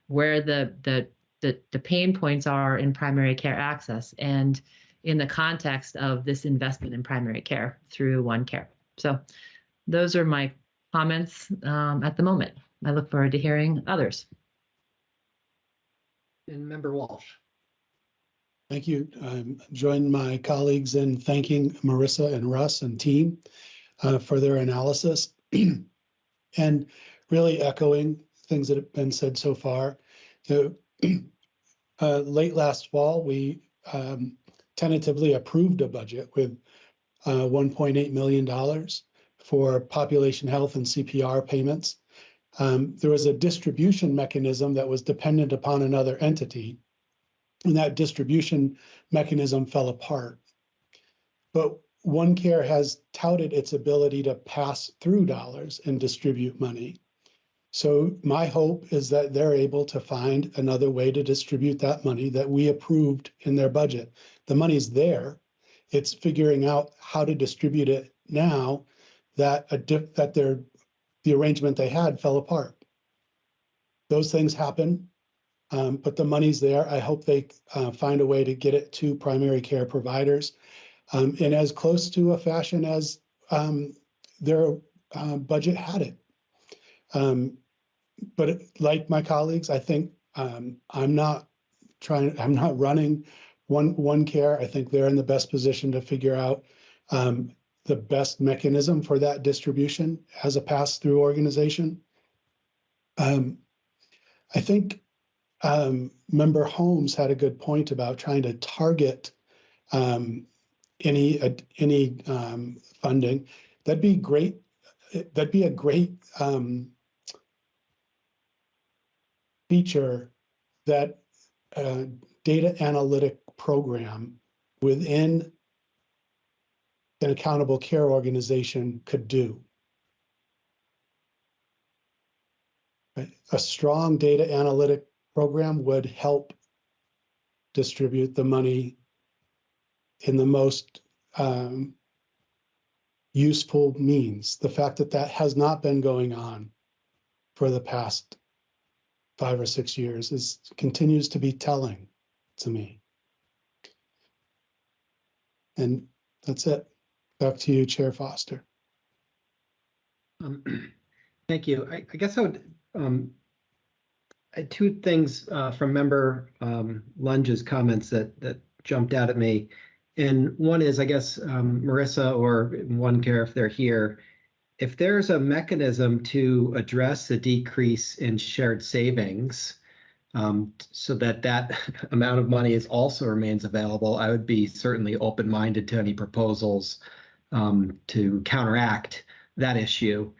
where the the the, the pain points are in primary care access and in the context of this investment in primary care through One Care. So those are my comments um, at the moment. I look forward to hearing others. And Member Walsh. Thank you. Um, join my colleagues in thanking Marissa and Russ and team uh, for their analysis and really echoing things that have been said so far. Know, uh, late last fall, we um, tentatively approved a budget with uh, $1.8 million for population health and CPR payments. Um, there was a distribution mechanism that was dependent upon another entity and that distribution mechanism fell apart. But OneCare has touted its ability to pass through dollars and distribute money. So my hope is that they're able to find another way to distribute that money that we approved in their budget. The money's there. It's figuring out how to distribute it now that a that their the arrangement they had fell apart. Those things happen. Um, but the money's there. I hope they uh, find a way to get it to primary care providers um, in as close to a fashion as um, their uh, budget had it. Um, but like my colleagues, I think um, I'm not trying, I'm not running one, one care. I think they're in the best position to figure out um, the best mechanism for that distribution as a pass-through organization. Um, I think um, member Holmes had a good point about trying to target um, any uh, any um, funding. That'd be great. That'd be a great um, feature that uh, data analytic program within an accountable care organization could do. A strong data analytic program would help distribute the money in the most um, useful means. The fact that that has not been going on for the past five or six years is continues to be telling to me. And that's it. Back to you, Chair Foster. Um, Thank you. I, I guess I would, um, I two things, uh, from member, um, Lunge's comments that, that jumped out at me. And one is, I guess, um, Marissa or One Care if they're here, if there's a mechanism to address the decrease in shared savings, um, so that that amount of money is also remains available, I would be certainly open-minded to any proposals um, to counteract that issue.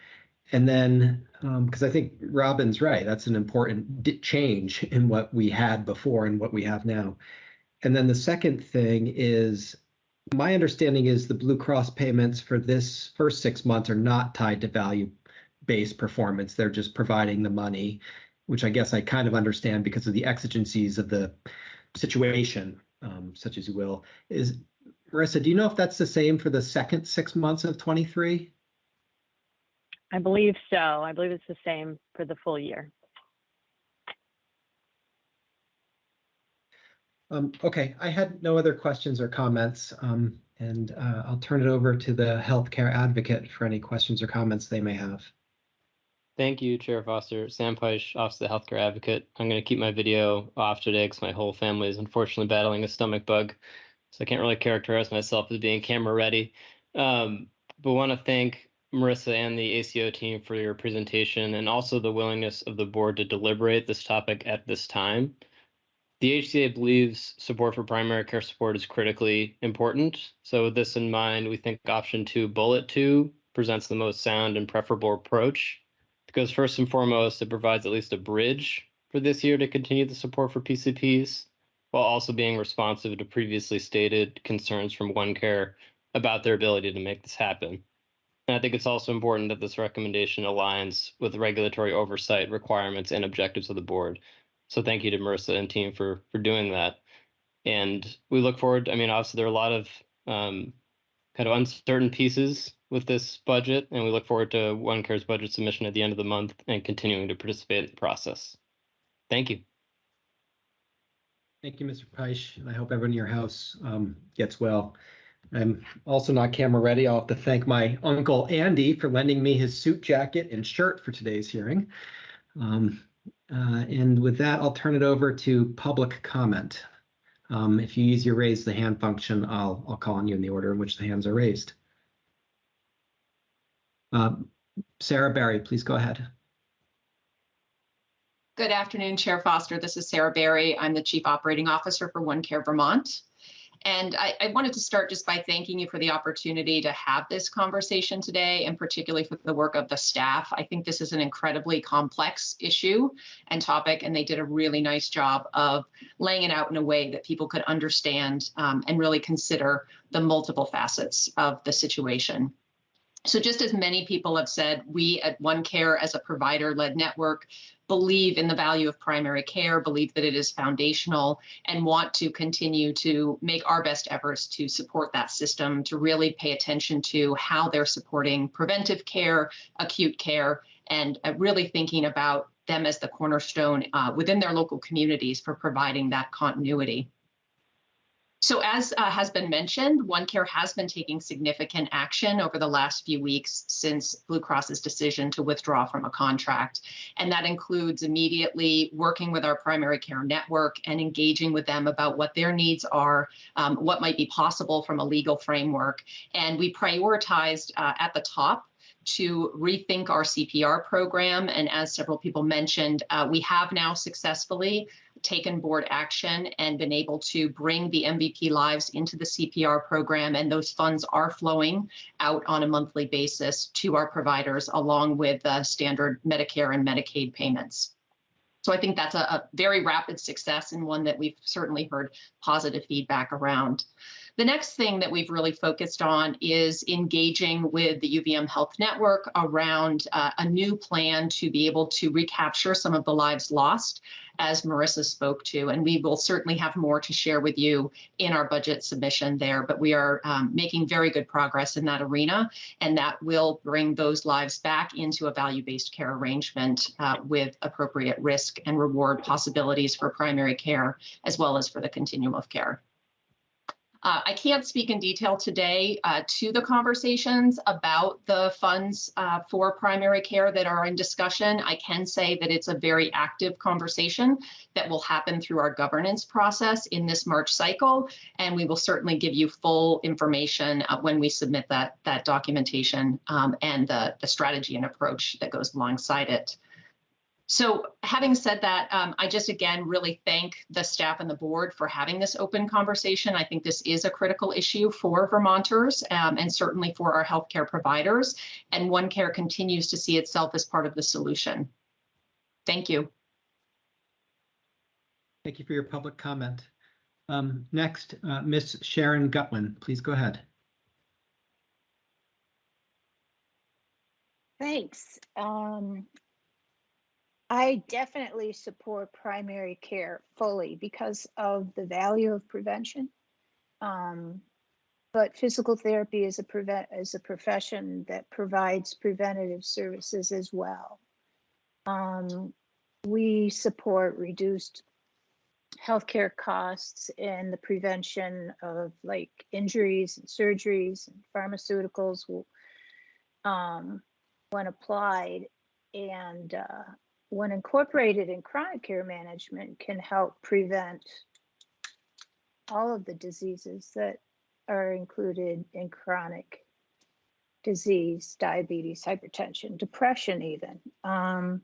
And then, because I think Robin's right, that's an important change in what we had before and what we have now. And then the second thing is, my understanding is the Blue Cross payments for this first six months are not tied to value-based performance. They're just providing the money, which I guess I kind of understand because of the exigencies of the situation, um, such as you will. Is Marissa, do you know if that's the same for the second six months of twenty-three? I believe so. I believe it's the same for the full year. Um, okay, I had no other questions or comments, um, and, uh, I'll turn it over to the healthcare advocate for any questions or comments they may have. Thank you, Chair Foster. Sam Peisch, Office of the Healthcare Advocate. I'm going to keep my video off today because my whole family is unfortunately battling a stomach bug. So I can't really characterize myself as being camera ready. Um, but want to thank Marissa and the ACO team for your presentation and also the willingness of the board to deliberate this topic at this time. The HCA believes support for primary care support is critically important. So with this in mind, we think option two, bullet two, presents the most sound and preferable approach because first and foremost, it provides at least a bridge for this year to continue the support for PCPs, while also being responsive to previously stated concerns from OneCare about their ability to make this happen. And I think it's also important that this recommendation aligns with regulatory oversight requirements and objectives of the board. So thank you to Marissa and team for for doing that. And we look forward. I mean, obviously there are a lot of um, kind of uncertain pieces with this budget, and we look forward to OneCare's budget submission at the end of the month and continuing to participate in the process. Thank you. Thank you, Mr. Peisch, and I hope everyone in your house um, gets well. I'm also not camera ready. I'll have to thank my uncle Andy for lending me his suit jacket and shirt for today's hearing. Um, uh, and with that, I'll turn it over to public comment. Um, if you use your raise the hand function, I'll I'll call on you in the order in which the hands are raised. Um, Sarah Barry, please go ahead. Good afternoon, Chair Foster. This is Sarah Barry. I'm the Chief Operating Officer for OneCare Vermont. And I, I, wanted to start just by thanking you for the opportunity to have this conversation today, and particularly for the work of the staff. I think this is an incredibly complex issue and topic, and they did a really nice job of laying it out in a way that people could understand um, and really consider the multiple facets of the situation. So just as many people have said, we at OneCare as a provider-led network believe in the value of primary care, believe that it is foundational, and want to continue to make our best efforts to support that system, to really pay attention to how they're supporting preventive care, acute care, and uh, really thinking about them as the cornerstone uh, within their local communities for providing that continuity. So as uh, has been mentioned, OneCare has been taking significant action over the last few weeks since Blue Cross's decision to withdraw from a contract. And that includes immediately working with our primary care network and engaging with them about what their needs are, um, what might be possible from a legal framework. And we prioritized uh, at the top to rethink our CPR program. And as several people mentioned, uh, we have now successfully taken board action and been able to bring the MVP lives into the CPR program. And those funds are flowing out on a monthly basis to our providers, along with uh, standard Medicare and Medicaid payments. So I think that's a, a very rapid success and one that we've certainly heard positive feedback around. The next thing that we've really focused on is engaging with the UVM Health Network around uh, a new plan to be able to recapture some of the lives lost, as Marissa spoke to. And we will certainly have more to share with you in our budget submission there, but we are um, making very good progress in that arena, and that will bring those lives back into a value-based care arrangement uh, with appropriate risk and reward possibilities for primary care, as well as for the continuum of care. Uh, I can't speak in detail today uh, to the conversations about the funds uh, for primary care that are in discussion. I can say that it's a very active conversation that will happen through our governance process in this March cycle, and we will certainly give you full information uh, when we submit that, that documentation um, and the, the strategy and approach that goes alongside it. So having said that, um, I just again really thank the staff and the board for having this open conversation. I think this is a critical issue for Vermonters um, and certainly for our healthcare providers. And OneCare continues to see itself as part of the solution. Thank you. Thank you for your public comment. Um, next, uh, Miss Sharon Gutwin, please go ahead. Thanks. Um, I definitely support primary care fully because of the value of prevention. Um, but physical therapy is a prevent, is a profession that provides preventative services as well. Um, we support reduced healthcare costs and the prevention of like injuries and surgeries and pharmaceuticals um, when applied and uh, when incorporated in chronic care management can help prevent all of the diseases that are included in chronic disease, diabetes, hypertension, depression even. Um,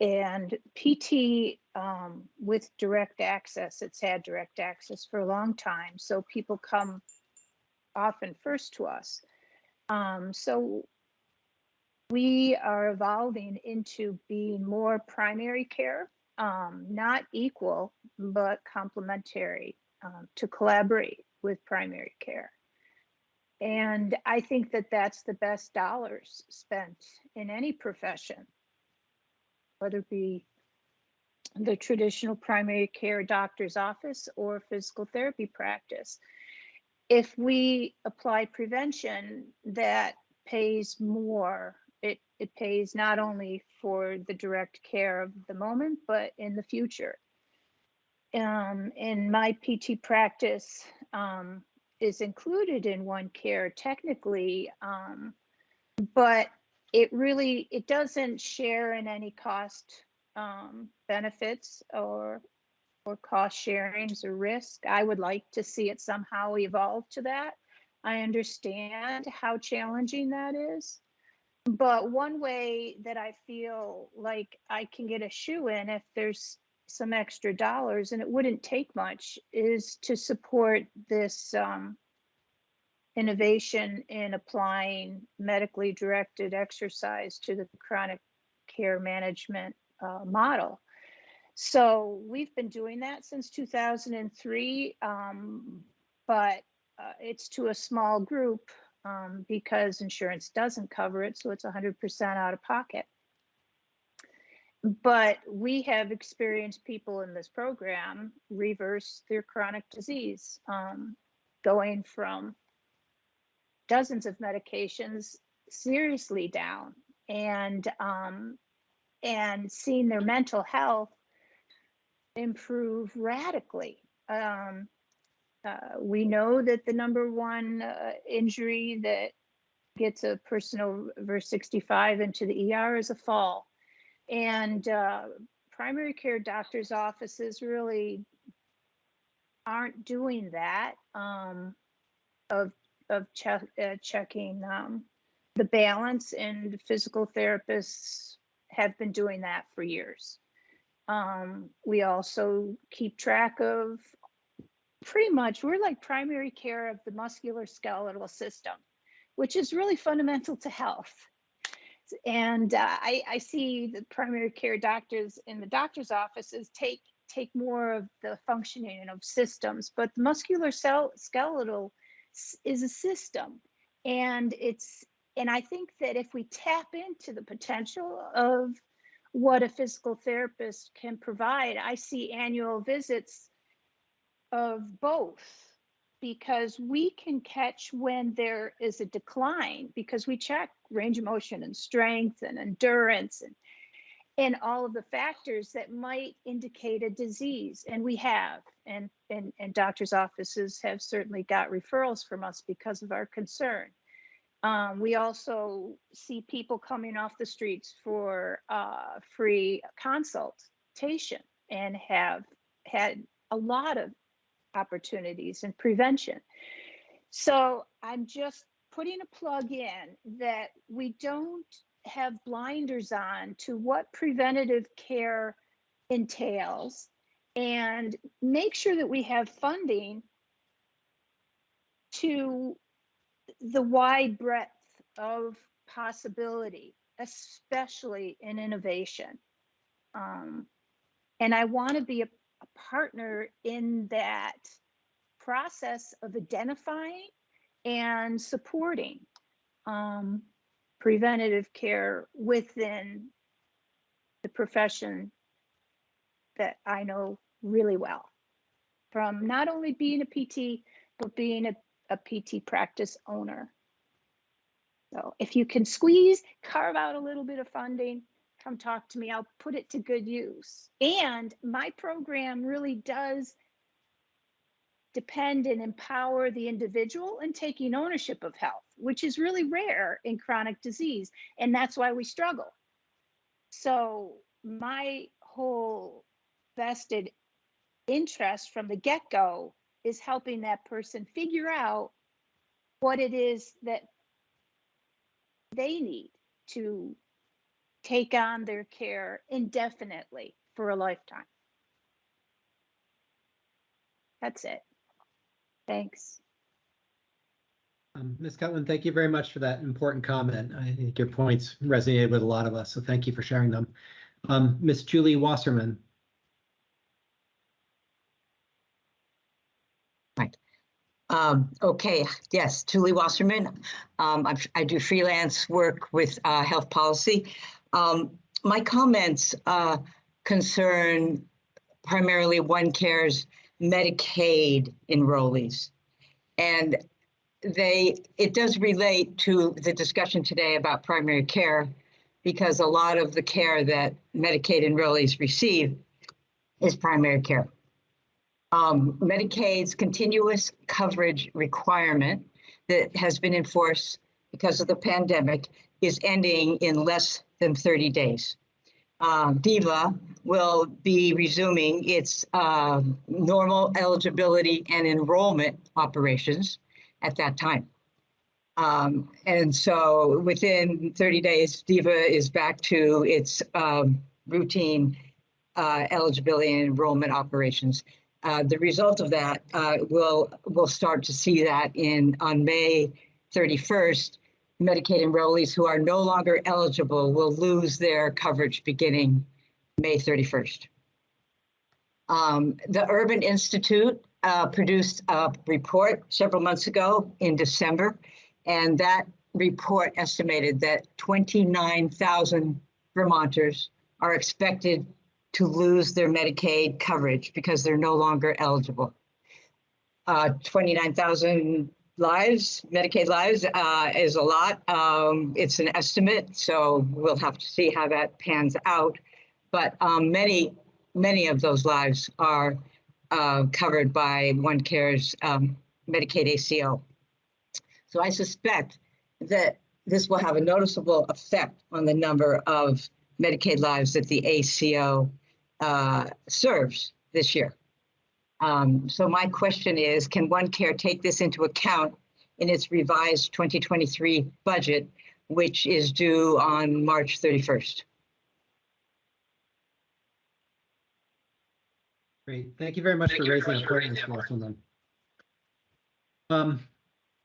and PT um, with direct access, it's had direct access for a long time. So people come often first to us. Um, so we are evolving into being more primary care, um, not equal, but complementary um, to collaborate with primary care. And I think that that's the best dollars spent in any profession whether it be the traditional primary care doctor's office or physical therapy practice. If we apply prevention that pays more, it, pays not only for the direct care of the moment, but in the future. Um, in my PT practice um, is included in one care technically, um, but it really it doesn't share in any cost um, benefits or or cost sharings or risk. I would like to see it somehow evolve to that. I understand how challenging that is. But one way that I feel like I can get a shoe in if there's some extra dollars, and it wouldn't take much, is to support this um, innovation in applying medically directed exercise to the chronic care management uh, model. So we've been doing that since 2003, um, but uh, it's to a small group um, because insurance doesn't cover it, so it's 100% out of pocket. But we have experienced people in this program reverse their chronic disease, um, going from dozens of medications seriously down and um, and seeing their mental health improve radically. Um, uh, we know that the number one uh, injury that gets a person over 65 into the ER is a fall. And uh, primary care doctors' offices really aren't doing that um, of of uh, checking um, the balance, and physical therapists have been doing that for years. Um, we also keep track of pretty much, we're like primary care of the musculoskeletal system, which is really fundamental to health. And uh, I, I see the primary care doctors in the doctor's offices take take more of the functioning of systems, but the muscular cell, skeletal is a system and it's and i think that if we tap into the potential of what a physical therapist can provide i see annual visits of both because we can catch when there is a decline because we check range of motion and strength and endurance and and all of the factors that might indicate a disease and we have and and, and doctors offices have certainly got referrals from us because of our concern. Um, we also see people coming off the streets for uh, free consultation and have had a lot of opportunities and prevention so i'm just putting a plug in that we don't have blinders on to what preventative care entails and make sure that we have funding to the wide breadth of possibility, especially in innovation. Um, and I want to be a, a partner in that process of identifying and supporting. Um, preventative care within the profession that I know really well. From not only being a PT, but being a, a PT practice owner. So if you can squeeze, carve out a little bit of funding, come talk to me. I'll put it to good use. And my program really does depend and empower the individual in taking ownership of health, which is really rare in chronic disease. And that's why we struggle. So my whole vested interest from the get-go is helping that person figure out what it is that they need to take on their care indefinitely for a lifetime. That's it. Thanks. Um, Ms. Cutwin, thank you very much for that important comment. I think your points resonated with a lot of us, so thank you for sharing them. Um, Ms. Julie Wasserman. Um, okay, yes, Julie Wasserman. Um, I'm, I do freelance work with uh, health policy. Um, my comments uh, concern primarily OneCare's Medicaid enrollees. And they, it does relate to the discussion today about primary care because a lot of the care that Medicaid enrollees receive is primary care. Um, Medicaid's continuous coverage requirement that has been enforced because of the pandemic is ending in less than 30 days. Uh, DVHA will be resuming its uh, normal eligibility and enrollment operations at that time. Um, and so within 30 days, DVHA is back to its um, routine uh, eligibility and enrollment operations. Uh, the result of that, uh, we'll, we'll start to see that in on May 31st, Medicaid enrollees who are no longer eligible will lose their coverage beginning May 31st. Um, the Urban Institute uh, produced a report several months ago in December, and that report estimated that 29,000 Vermonters are expected to lose their Medicaid coverage because they're no longer eligible. Uh, 29,000 lives, Medicaid lives, uh, is a lot. Um, it's an estimate, so we'll have to see how that pans out. But um, many, many of those lives are uh, covered by OneCare's um, Medicaid ACO. So I suspect that this will have a noticeable effect on the number of Medicaid lives that the ACO uh, serves this year. Um, so my question is, can OneCare take this into account in its revised 2023 budget, which is due on March 31st? Great. Thank you very much for raising the point, Ms. Wasserman. Um,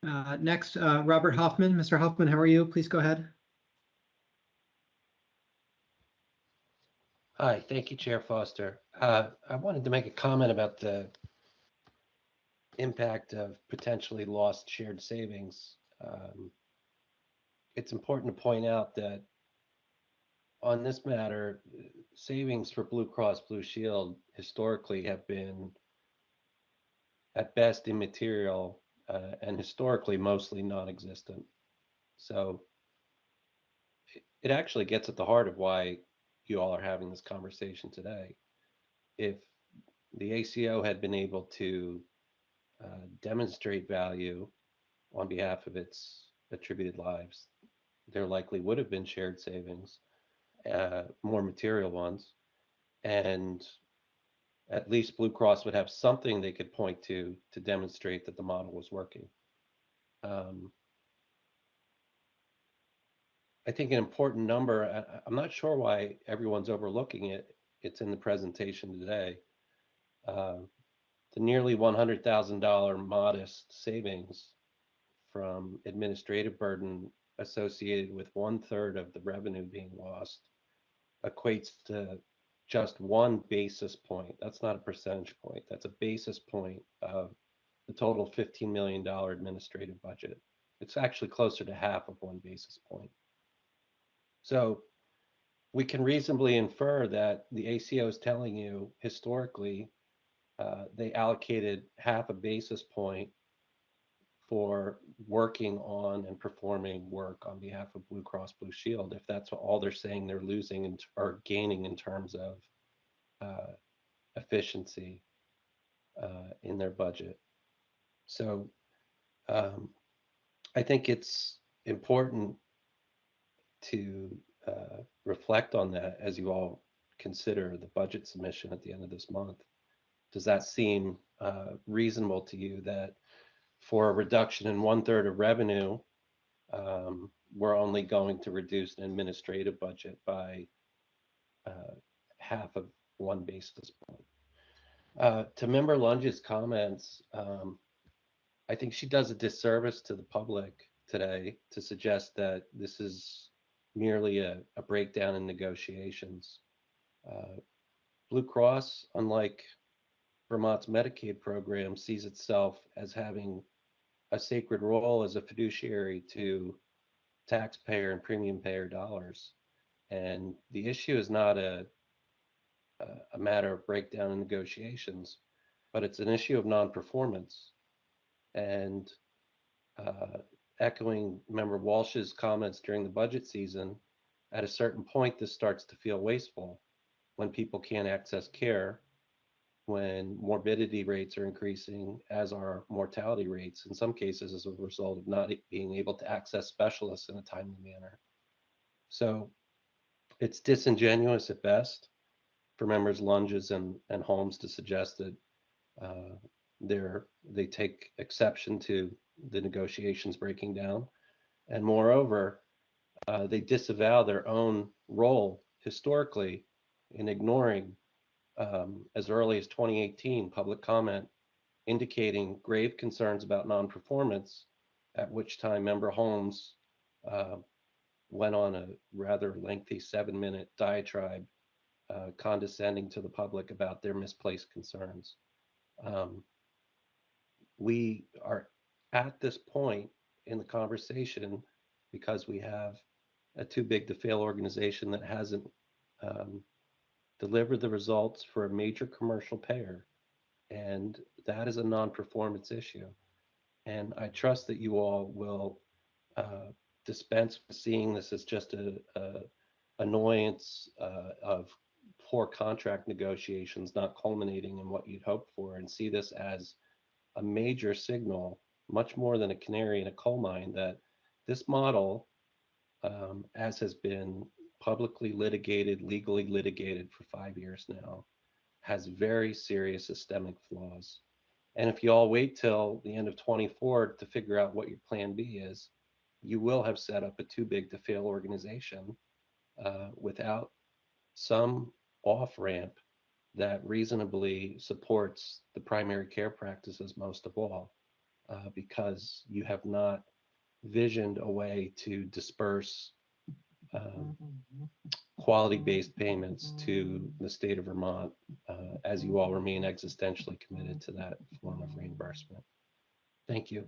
uh, next, uh, Robert Hoffman. Mr. Hoffman, how are you? Please go ahead. Hi, thank you, Chair Foster. Uh, I wanted to make a comment about the impact of potentially lost shared savings. Um, it's important to point out that on this matter, savings for Blue Cross Blue Shield historically have been at best immaterial uh, and historically mostly non-existent. So it, it actually gets at the heart of why you all are having this conversation today. If the ACO had been able to uh, demonstrate value on behalf of its attributed lives, there likely would have been shared savings, uh, more material ones, and at least Blue Cross would have something they could point to to demonstrate that the model was working. Um, I think an important number, I'm not sure why everyone's overlooking it. It's in the presentation today. Uh, the nearly $100,000 modest savings from administrative burden associated with one third of the revenue being lost equates to just one basis point. That's not a percentage point. That's a basis point of the total $15 million administrative budget. It's actually closer to half of one basis point. So we can reasonably infer that the ACO is telling you historically uh, they allocated half a basis point for working on and performing work on behalf of Blue Cross Blue Shield if that's all they're saying they're losing and or gaining in terms of uh, efficiency uh, in their budget. So um, I think it's important to uh, reflect on that as you all consider the budget submission at the end of this month. Does that seem uh, reasonable to you that for a reduction in one third of revenue, um, we're only going to reduce an administrative budget by uh, half of one basis point? Uh, to member Lunge's comments, um, I think she does a disservice to the public today to suggest that this is merely a, a breakdown in negotiations. Uh, Blue Cross, unlike Vermont's Medicaid program, sees itself as having a sacred role as a fiduciary to taxpayer and premium payer dollars. And the issue is not a, a, matter of breakdown in negotiations, but it's an issue of non-performance. And uh, echoing member Walsh's comments during the budget season, at a certain point, this starts to feel wasteful when people can't access care, when morbidity rates are increasing, as are mortality rates, in some cases as a result of not being able to access specialists in a timely manner. So it's disingenuous at best for members Lunges and, and Holmes to suggest that uh, they're, they take exception to the negotiations breaking down. And moreover, uh, they disavow their own role historically in ignoring um, as early as 2018 public comment indicating grave concerns about non-performance, at which time member Holmes uh, went on a rather lengthy seven-minute diatribe uh, condescending to the public about their misplaced concerns. Um, we are at this point in the conversation because we have a too big to fail organization that hasn't um, delivered the results for a major commercial payer. And that is a non-performance issue. And I trust that you all will uh, dispense with seeing this as just a, a annoyance uh, of poor contract negotiations not culminating in what you'd hoped for and see this as a major signal, much more than a canary in a coal mine, that this model, um, as has been publicly litigated, legally litigated for five years now, has very serious systemic flaws. And if you all wait till the end of 24 to figure out what your plan B is, you will have set up a too big to fail organization uh, without some off ramp that reasonably supports the primary care practices most of all, uh, because you have not visioned a way to disperse um, quality-based payments to the state of Vermont, uh, as you all remain existentially committed to that form of reimbursement. Thank you.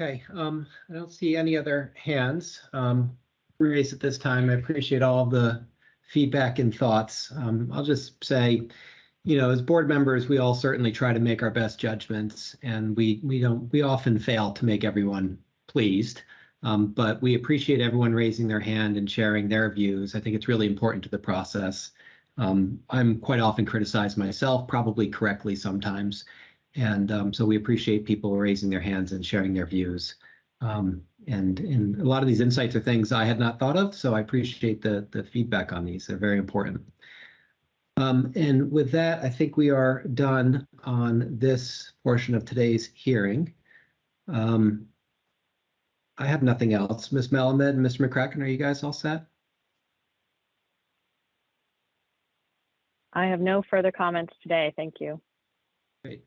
Okay, um, I don't see any other hands. Um, raised at this time. I appreciate all the feedback and thoughts. Um, I'll just say, you know, as board members, we all certainly try to make our best judgments, and we we don't we often fail to make everyone pleased. Um, but we appreciate everyone raising their hand and sharing their views. I think it's really important to the process. Um, I'm quite often criticized myself, probably correctly sometimes. And um, so we appreciate people raising their hands and sharing their views. Um, and, and a lot of these insights are things I had not thought of, so I appreciate the, the feedback on these. They're very important. Um, and with that, I think we are done on this portion of today's hearing. Um, I have nothing else. Ms. Melamed and Mr. McCracken, are you guys all set? I have no further comments today. Thank you. Great.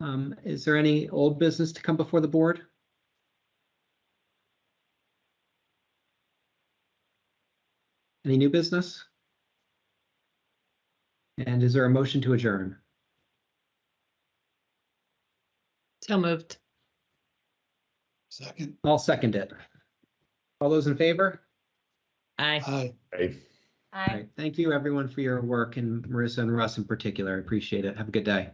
Um, is there any old business to come before the board? Any new business? And is there a motion to adjourn? So moved. Second, I'll second it. All those in favor? Aye. aye. Aye. All right. Thank you, everyone, for your work and Marissa and Russ in particular. I appreciate it. Have a good day.